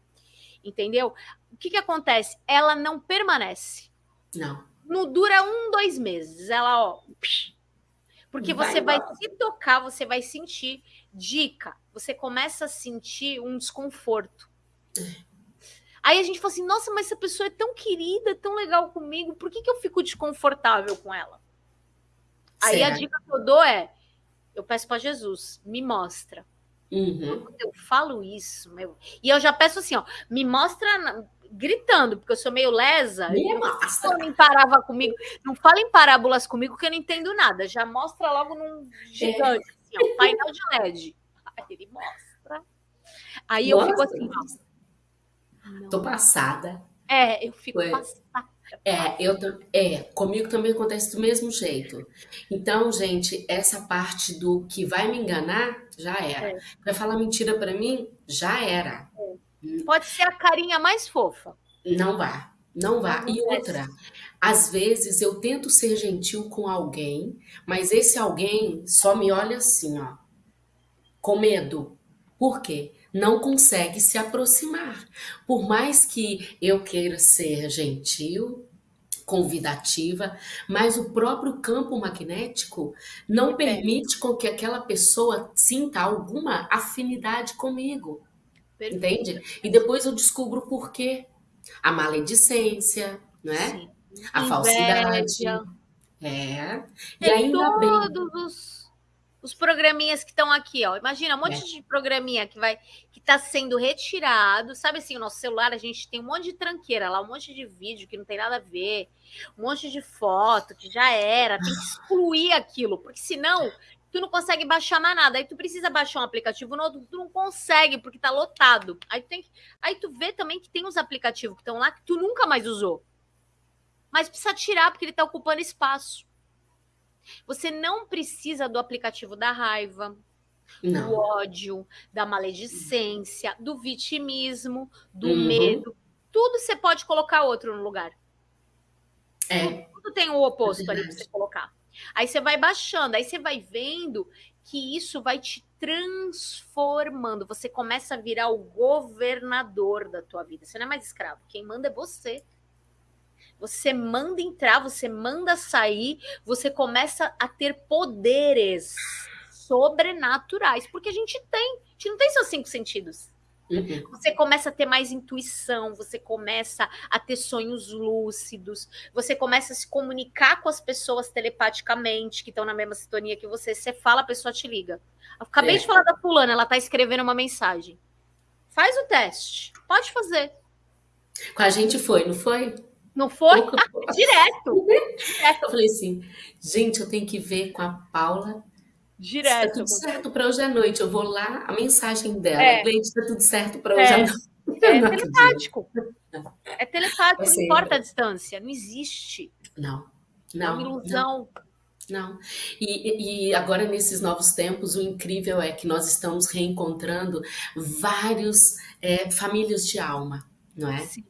entendeu? O que, que acontece? Ela não permanece. Não não dura um, dois meses. Ela, ó. Porque você vai, vai se tocar, você vai sentir. Dica: você começa a sentir um desconforto. Aí a gente fala assim: nossa, mas essa pessoa é tão querida, tão legal comigo, por que, que eu fico desconfortável com ela? Aí a dica que eu dou é: eu peço para Jesus, me mostra. Uhum. Eu falo isso, meu. E eu já peço assim, ó, me mostra gritando, porque eu sou meio lesa. Minha não parava comigo. Não fala em parábolas comigo que eu não entendo nada. Já mostra logo num gigante, é. assim, ó, painel de LED. Aí ele mostra. Aí Nossa, eu fico assim, ó. Tô passada. É, eu fico passada. É, eu é, comigo também acontece do mesmo jeito. Então, gente, essa parte do que vai me enganar já era. É. Vai falar mentira para mim, já era. É. Pode ser a carinha mais fofa. Não vá. Não vá. e outra, às vezes eu tento ser gentil com alguém, mas esse alguém só me olha assim, ó, com medo. Por quê? Não consegue se aproximar. Por mais que eu queira ser gentil, convidativa, mas o próprio campo magnético não permite com que aquela pessoa sinta alguma afinidade comigo. Perfeito. Entende? E depois eu descubro por quê. A maledicência, não é? Sim. A Inveja. falsidade. É. E ainda todos bem. Os, os programinhas que estão aqui, ó. Imagina um monte é. de programinha que vai que está sendo retirado. Sabe assim, o nosso celular, a gente tem um monte de tranqueira lá, um monte de vídeo que não tem nada a ver, um monte de foto que já era. Tem que excluir aquilo, porque senão tu não consegue baixar mais nada. Aí tu precisa baixar um aplicativo novo, tu não consegue, porque tá lotado. Aí tu, tem que... Aí tu vê também que tem uns aplicativos que estão lá que tu nunca mais usou. Mas precisa tirar, porque ele tá ocupando espaço. Você não precisa do aplicativo da raiva, não. do ódio, da maledicência, do vitimismo, do uhum. medo. Tudo você pode colocar outro no lugar. É. Tudo tem o oposto é ali para você colocar. Aí você vai baixando, aí você vai vendo que isso vai te transformando. Você começa a virar o governador da tua vida. Você não é mais escravo. Quem manda é você. Você manda entrar, você manda sair, você começa a ter poderes sobrenaturais, porque a gente tem, a gente não tem só cinco sentidos. Uhum. Você começa a ter mais intuição, você começa a ter sonhos lúcidos, você começa a se comunicar com as pessoas telepaticamente que estão na mesma sintonia que você. Você fala, a pessoa te liga. acabei é. de falar da fulana, ela está escrevendo uma mensagem. Faz o teste. Pode fazer. Com a gente foi, não foi? Não foi? Ah, direto. Eu falei assim, gente, eu tenho que ver com a Paula Direto. Está tudo certo para hoje à noite. Eu vou lá, a mensagem dela. É. Leite, está tudo certo para hoje é. à noite. É telepático. É telepático, não importa a distância. Não existe. Não. Não. É uma ilusão. Não. não. E, e agora, nesses novos tempos, o incrível é que nós estamos reencontrando vários é, famílias de alma, não é? Sim.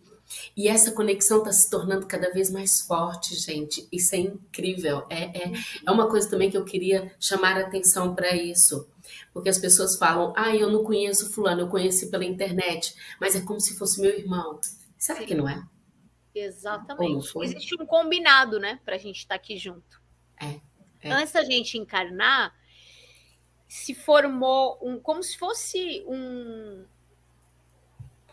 E essa conexão está se tornando cada vez mais forte, gente. Isso é incrível. É, é, é uma coisa também que eu queria chamar a atenção para isso. Porque as pessoas falam, ah, eu não conheço fulano, eu conheci pela internet, mas é como se fosse meu irmão. Será Sim. que não é? Exatamente. Existe um combinado, né, para a gente estar tá aqui junto. É, é. Antes da gente encarnar, se formou um, como se fosse um,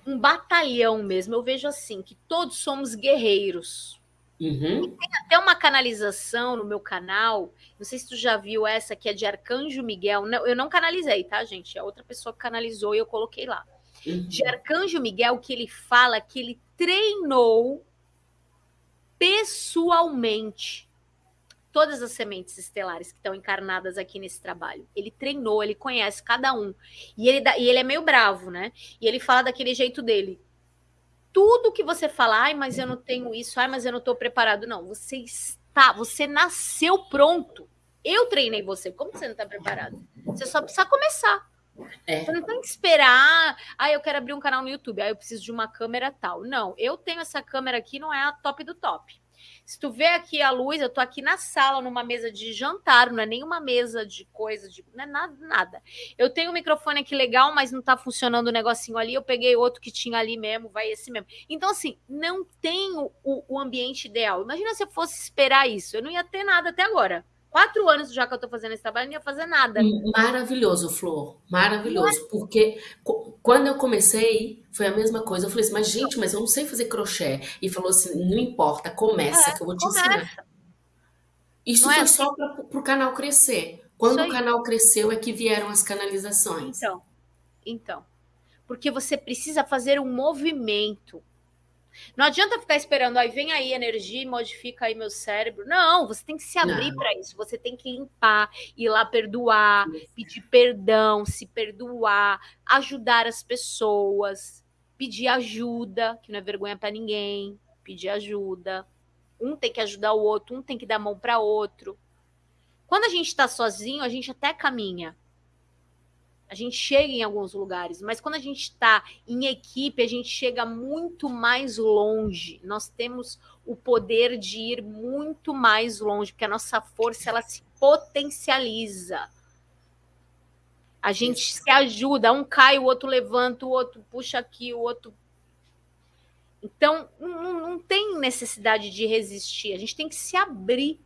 um batalhão mesmo. Eu vejo assim, que todos somos guerreiros. Uhum. tem até uma canalização no meu canal. Não sei se tu já viu essa, que é de Arcanjo Miguel. Não, eu não canalizei, tá, gente? É outra pessoa que canalizou e eu coloquei lá. Uhum. De Arcanjo Miguel, que ele fala que ele treinou pessoalmente todas as sementes estelares que estão encarnadas aqui nesse trabalho. Ele treinou, ele conhece cada um. E ele, e ele é meio bravo, né? E ele fala daquele jeito dele. Tudo que você fala, ai, mas eu não tenho isso, ai, mas eu não estou preparado. Não, você está, você nasceu pronto. Eu treinei você. Como você não está preparado? Você só precisa começar. É. Você não tem que esperar, ah, eu quero abrir um canal no YouTube, ah, eu preciso de uma câmera tal. Não, eu tenho essa câmera aqui, não é a top do top. Se tu vê aqui a luz, eu tô aqui na sala, numa mesa de jantar, não é nenhuma mesa de coisa, de, não é nada, nada. Eu tenho um microfone aqui legal, mas não tá funcionando o negocinho ali, eu peguei outro que tinha ali mesmo, vai esse mesmo. Então, assim, não tem o, o ambiente ideal. Imagina se eu fosse esperar isso, eu não ia ter nada até agora. Quatro anos já que eu estou fazendo esse trabalho, não ia fazer nada. Maravilhoso, Flor. Maravilhoso. Porque quando eu comecei, foi a mesma coisa. Eu falei assim, mas gente, mas eu não sei fazer crochê. E falou assim, não importa, começa, é, que eu vou te começa. ensinar. Isso não foi é assim. só para o canal crescer. Quando o canal cresceu é que vieram as canalizações. Então, então. Porque você precisa fazer um movimento. Não adianta ficar esperando, aí vem aí energia e modifica aí meu cérebro. Não, você tem que se abrir para isso. Você tem que limpar, ir lá perdoar, pedir perdão, se perdoar, ajudar as pessoas, pedir ajuda, que não é vergonha para ninguém, pedir ajuda. Um tem que ajudar o outro, um tem que dar mão para outro. Quando a gente está sozinho, a gente até caminha a gente chega em alguns lugares, mas quando a gente está em equipe, a gente chega muito mais longe. Nós temos o poder de ir muito mais longe, porque a nossa força ela se potencializa. A gente se ajuda, um cai, o outro levanta, o outro puxa aqui, o outro. Então, não, não tem necessidade de resistir, a gente tem que se abrir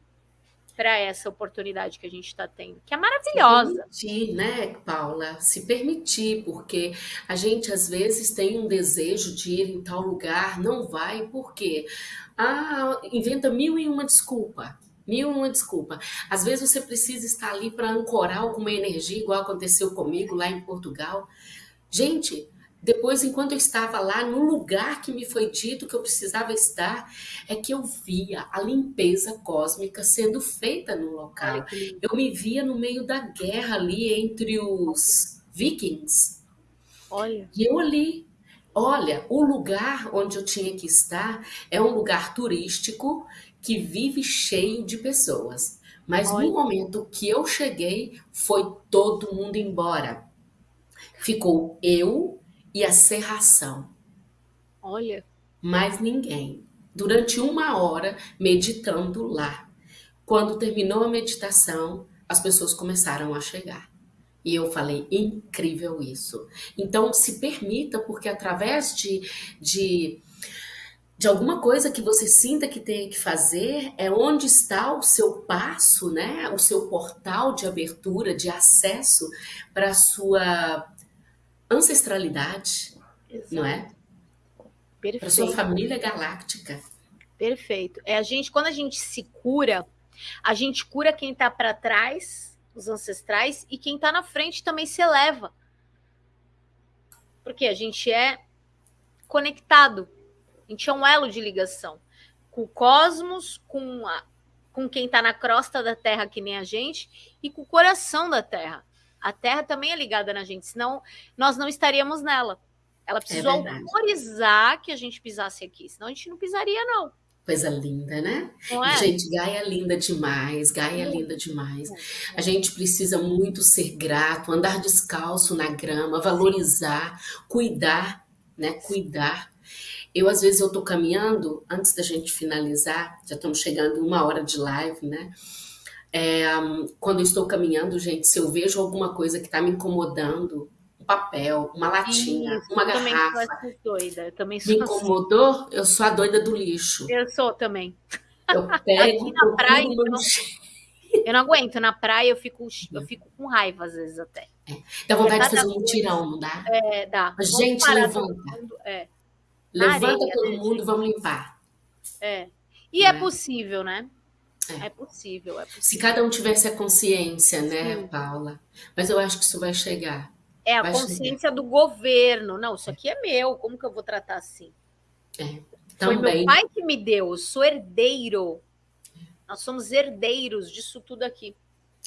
para essa oportunidade que a gente está tendo, que é maravilhosa. Se permitir, né, Paula? Se permitir, porque a gente às vezes tem um desejo de ir em tal lugar, não vai, por quê? Ah, inventa mil e uma desculpa. Mil e uma desculpa. Às vezes você precisa estar ali para ancorar alguma energia, igual aconteceu comigo lá em Portugal. Gente, depois, enquanto eu estava lá, no lugar que me foi dito que eu precisava estar, é que eu via a limpeza cósmica sendo feita no local. Eu me via no meio da guerra ali entre os vikings. Olha. E eu ali, olha, o lugar onde eu tinha que estar é um lugar turístico que vive cheio de pessoas. Mas Olha. no momento que eu cheguei, foi todo mundo embora. Ficou eu e a serração. Olha. Mais ninguém. Durante uma hora meditando lá. Quando terminou a meditação, as pessoas começaram a chegar. E eu falei, incrível isso. Então, se permita, porque através de, de, de alguma coisa que você sinta que tem que fazer, é onde está o seu passo, né? O seu portal de abertura, de acesso para a sua ancestralidade, Exato. não é? Para sua família galáctica. Perfeito. É a gente, quando a gente se cura, a gente cura quem está para trás, os ancestrais, e quem está na frente também se eleva. Porque a gente é conectado. A gente é um elo de ligação com o cosmos, com, a, com quem está na crosta da Terra, que nem a gente, e com o coração da Terra. A Terra também é ligada na gente, senão nós não estaríamos nela. Ela precisou verdade. autorizar que a gente pisasse aqui, senão a gente não pisaria, não. Coisa linda, né? É? Gente, Gaia é linda demais, Gaia é linda demais. A gente precisa muito ser grato, andar descalço na grama, valorizar, cuidar, né? Cuidar. Eu, às vezes, eu tô caminhando, antes da gente finalizar, já estamos chegando uma hora de live, né? É, quando eu estou caminhando, gente, se eu vejo alguma coisa que está me incomodando, um papel, uma latinha, Isso, uma eu também garrafa, sou doida. Eu também me sou assim. incomodou, eu sou a doida do lixo. Eu sou também. Eu pego, Aqui na praia, então, Eu não aguento. Na praia eu fico, eu fico com raiva às vezes até. Dá vontade de fazer um mutirão, não dá? É, dá. Mas, Vamos gente, levanta. mundo. É, Levanta areia, todo né, mundo vamos limpar. é. E é Né? possível, né? É. É possível, é Se possível. cada um tivesse a consciência, né, Sim. Paula? Mas eu acho que isso vai chegar. É a Vai consciência do governo. Não, isso aqui é meu. Como que eu vou tratar assim? Foi meu Também. pai que me deu. Eu sou herdeiro. Nós somos herdeiros disso tudo aqui.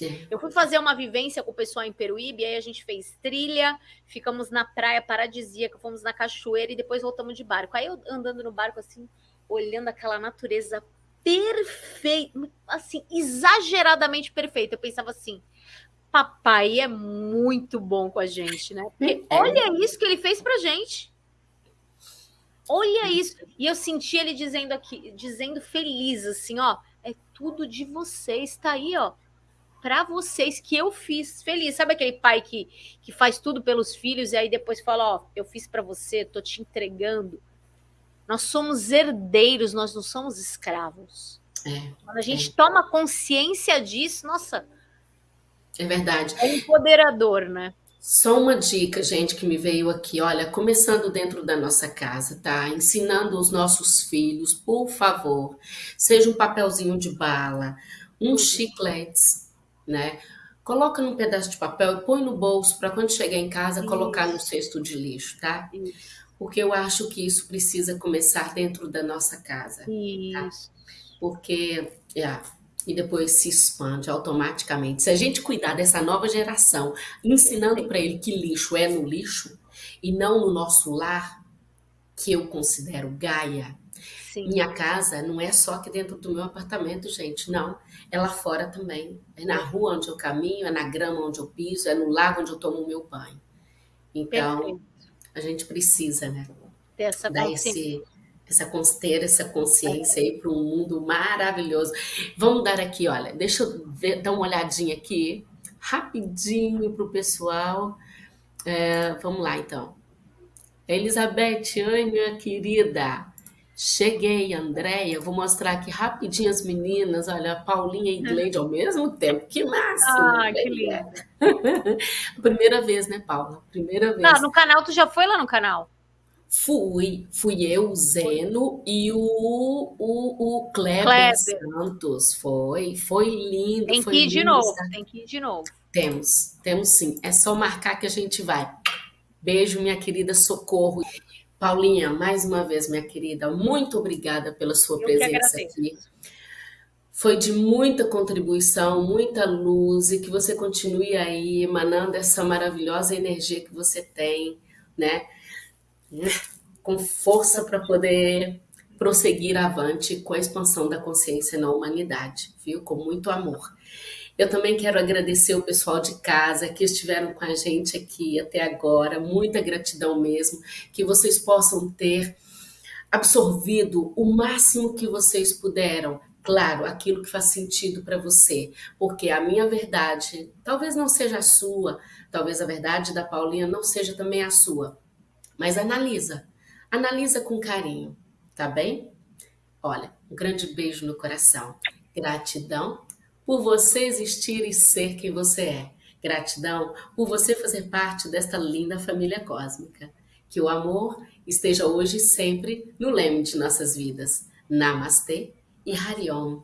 É. Eu fui fazer uma vivência com o pessoal em Peruíbe, aí a gente fez trilha, ficamos na praia paradisíaca, fomos na cachoeira e depois voltamos de barco. Aí eu andando no barco assim, olhando aquela natureza perfeita, assim, exageradamente perfeita. Eu pensava assim, papai é muito bom com a gente, né? Porque É. olha isso que ele fez pra gente. Olha isso. E eu senti ele dizendo aqui, dizendo feliz assim, ó, é tudo de vocês, tá aí, ó para vocês que eu fiz feliz. Sabe aquele pai que, que faz tudo pelos filhos e aí depois fala, ó, eu fiz para você, tô te entregando. Nós somos herdeiros, nós não somos escravos. É, Quando a gente toma consciência disso, nossa, é verdade. é empoderador, né? Só uma dica, gente, que me veio aqui. Olha, começando dentro da nossa casa, tá? Ensinando os nossos filhos, por favor, seja um papelzinho de bala, uns chicletes, né? Coloca num pedaço de papel e põe no bolso para quando chegar em casa colocar no cesto de lixo, tá? Isso. Porque eu acho que isso precisa começar dentro da nossa casa, Isso. porque é, e depois se expande automaticamente. Se a gente cuidar dessa nova geração, ensinando para ele que lixo é no lixo e não no nosso lar, que eu considero Gaia, Sim. minha casa não é só aqui dentro do meu apartamento, gente, não. É lá fora também. É na rua onde eu caminho, é na grama onde eu piso, é no lago onde eu tomo o meu banho. Então, Perfeito. A gente precisa, né? Ter essa dar esse, essa, ter essa consciência aí para um mundo maravilhoso. Vamos dar aqui, olha, deixa eu ver- dar uma olhadinha aqui, rapidinho para o pessoal. É, vamos lá, então. Elizabeth, minha querida. Cheguei, Andréia. Vou mostrar aqui rapidinho as meninas. Olha, a Paulinha e Gleide ao mesmo tempo. Que máximo! Ah, que lindo. Primeira vez, né, Paula? Primeira vez. Não, no canal, tu já foi lá no canal? Fui, fui eu, o Zeno e o, o, o Kleber, Kleber. Santos. Foi, foi lindo. Tem foi que ir de lindo novo, estar- tem que ir de novo. Temos, temos sim. É só marcar que a gente vai. Beijo, minha querida Socorro. Paulinha, mais uma vez, minha querida, muito obrigada pela sua Eu presença aqui. Foi de muita contribuição, muita luz e que você continue aí emanando essa maravilhosa energia que você tem, né? Com força para poder prosseguir avante com a expansão da consciência na humanidade, viu? Com muito amor. Eu também quero agradecer o pessoal de casa que estiveram com a gente aqui até agora, muita gratidão mesmo, que vocês possam ter absorvido o máximo que vocês puderam. Claro, aquilo que faz sentido para você, porque a minha verdade talvez não seja a sua, talvez a verdade da Paulinha não seja também a sua, mas analisa, analisa com carinho, tá bem? Olha, um grande beijo no coração. Gratidão por você existir e ser quem você é. Gratidão por você fazer parte desta linda família cósmica. Que o amor esteja hoje e sempre no leme de nossas vidas. Namastê e Hariom.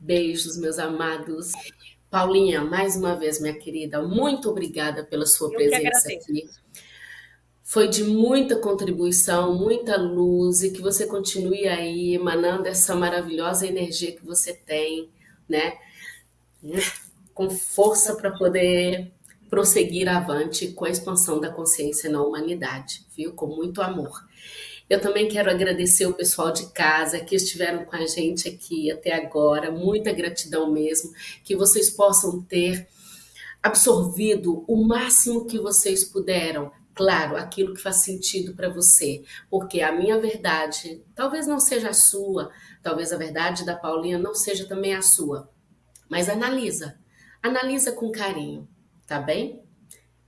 Beijos, meus amados. Paulinha, mais uma vez, minha querida, muito obrigada pela sua Eu presença aqui. Foi de muita contribuição, muita luz e que você continue aí emanando essa maravilhosa energia que você tem, né? Com força para poder prosseguir avante com a expansão da consciência na humanidade, viu? Com muito amor. Eu também quero agradecer o pessoal de casa que estiveram com a gente aqui até agora, muita gratidão mesmo, que vocês possam ter absorvido o máximo que vocês puderam claro, aquilo que faz sentido para você, porque a minha verdade talvez não seja a sua, talvez a verdade da Paulinha não seja também a sua, mas analisa, analisa com carinho, tá bem?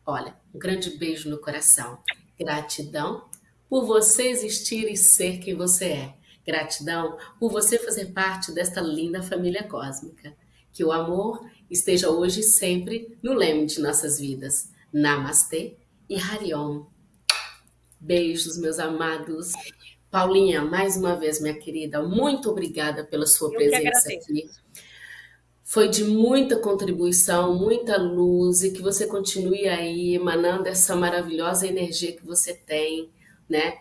Olha, um grande beijo no coração. Gratidão por você existir e ser quem você é. Gratidão por você fazer parte desta linda família cósmica. Que o amor esteja hoje e sempre no leme de nossas vidas. Namastê e Hariom. Beijos, meus amados. Paulinha, mais uma vez, minha querida, muito obrigada pela sua Eu presença aqui. Foi de muita contribuição, muita luz e que você continue aí emanando essa maravilhosa energia que você tem, né?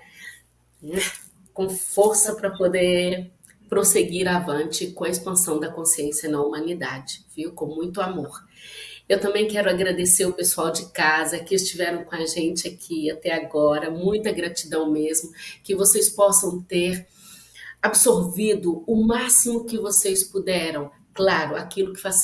Com força para poder prosseguir avante com a expansão da consciência na humanidade, viu? Com muito amor. Eu também quero agradecer o pessoal de casa que estiveram com a gente aqui até agora, muita gratidão mesmo, que vocês possam ter absorvido o máximo que vocês puderam, claro, aquilo que faz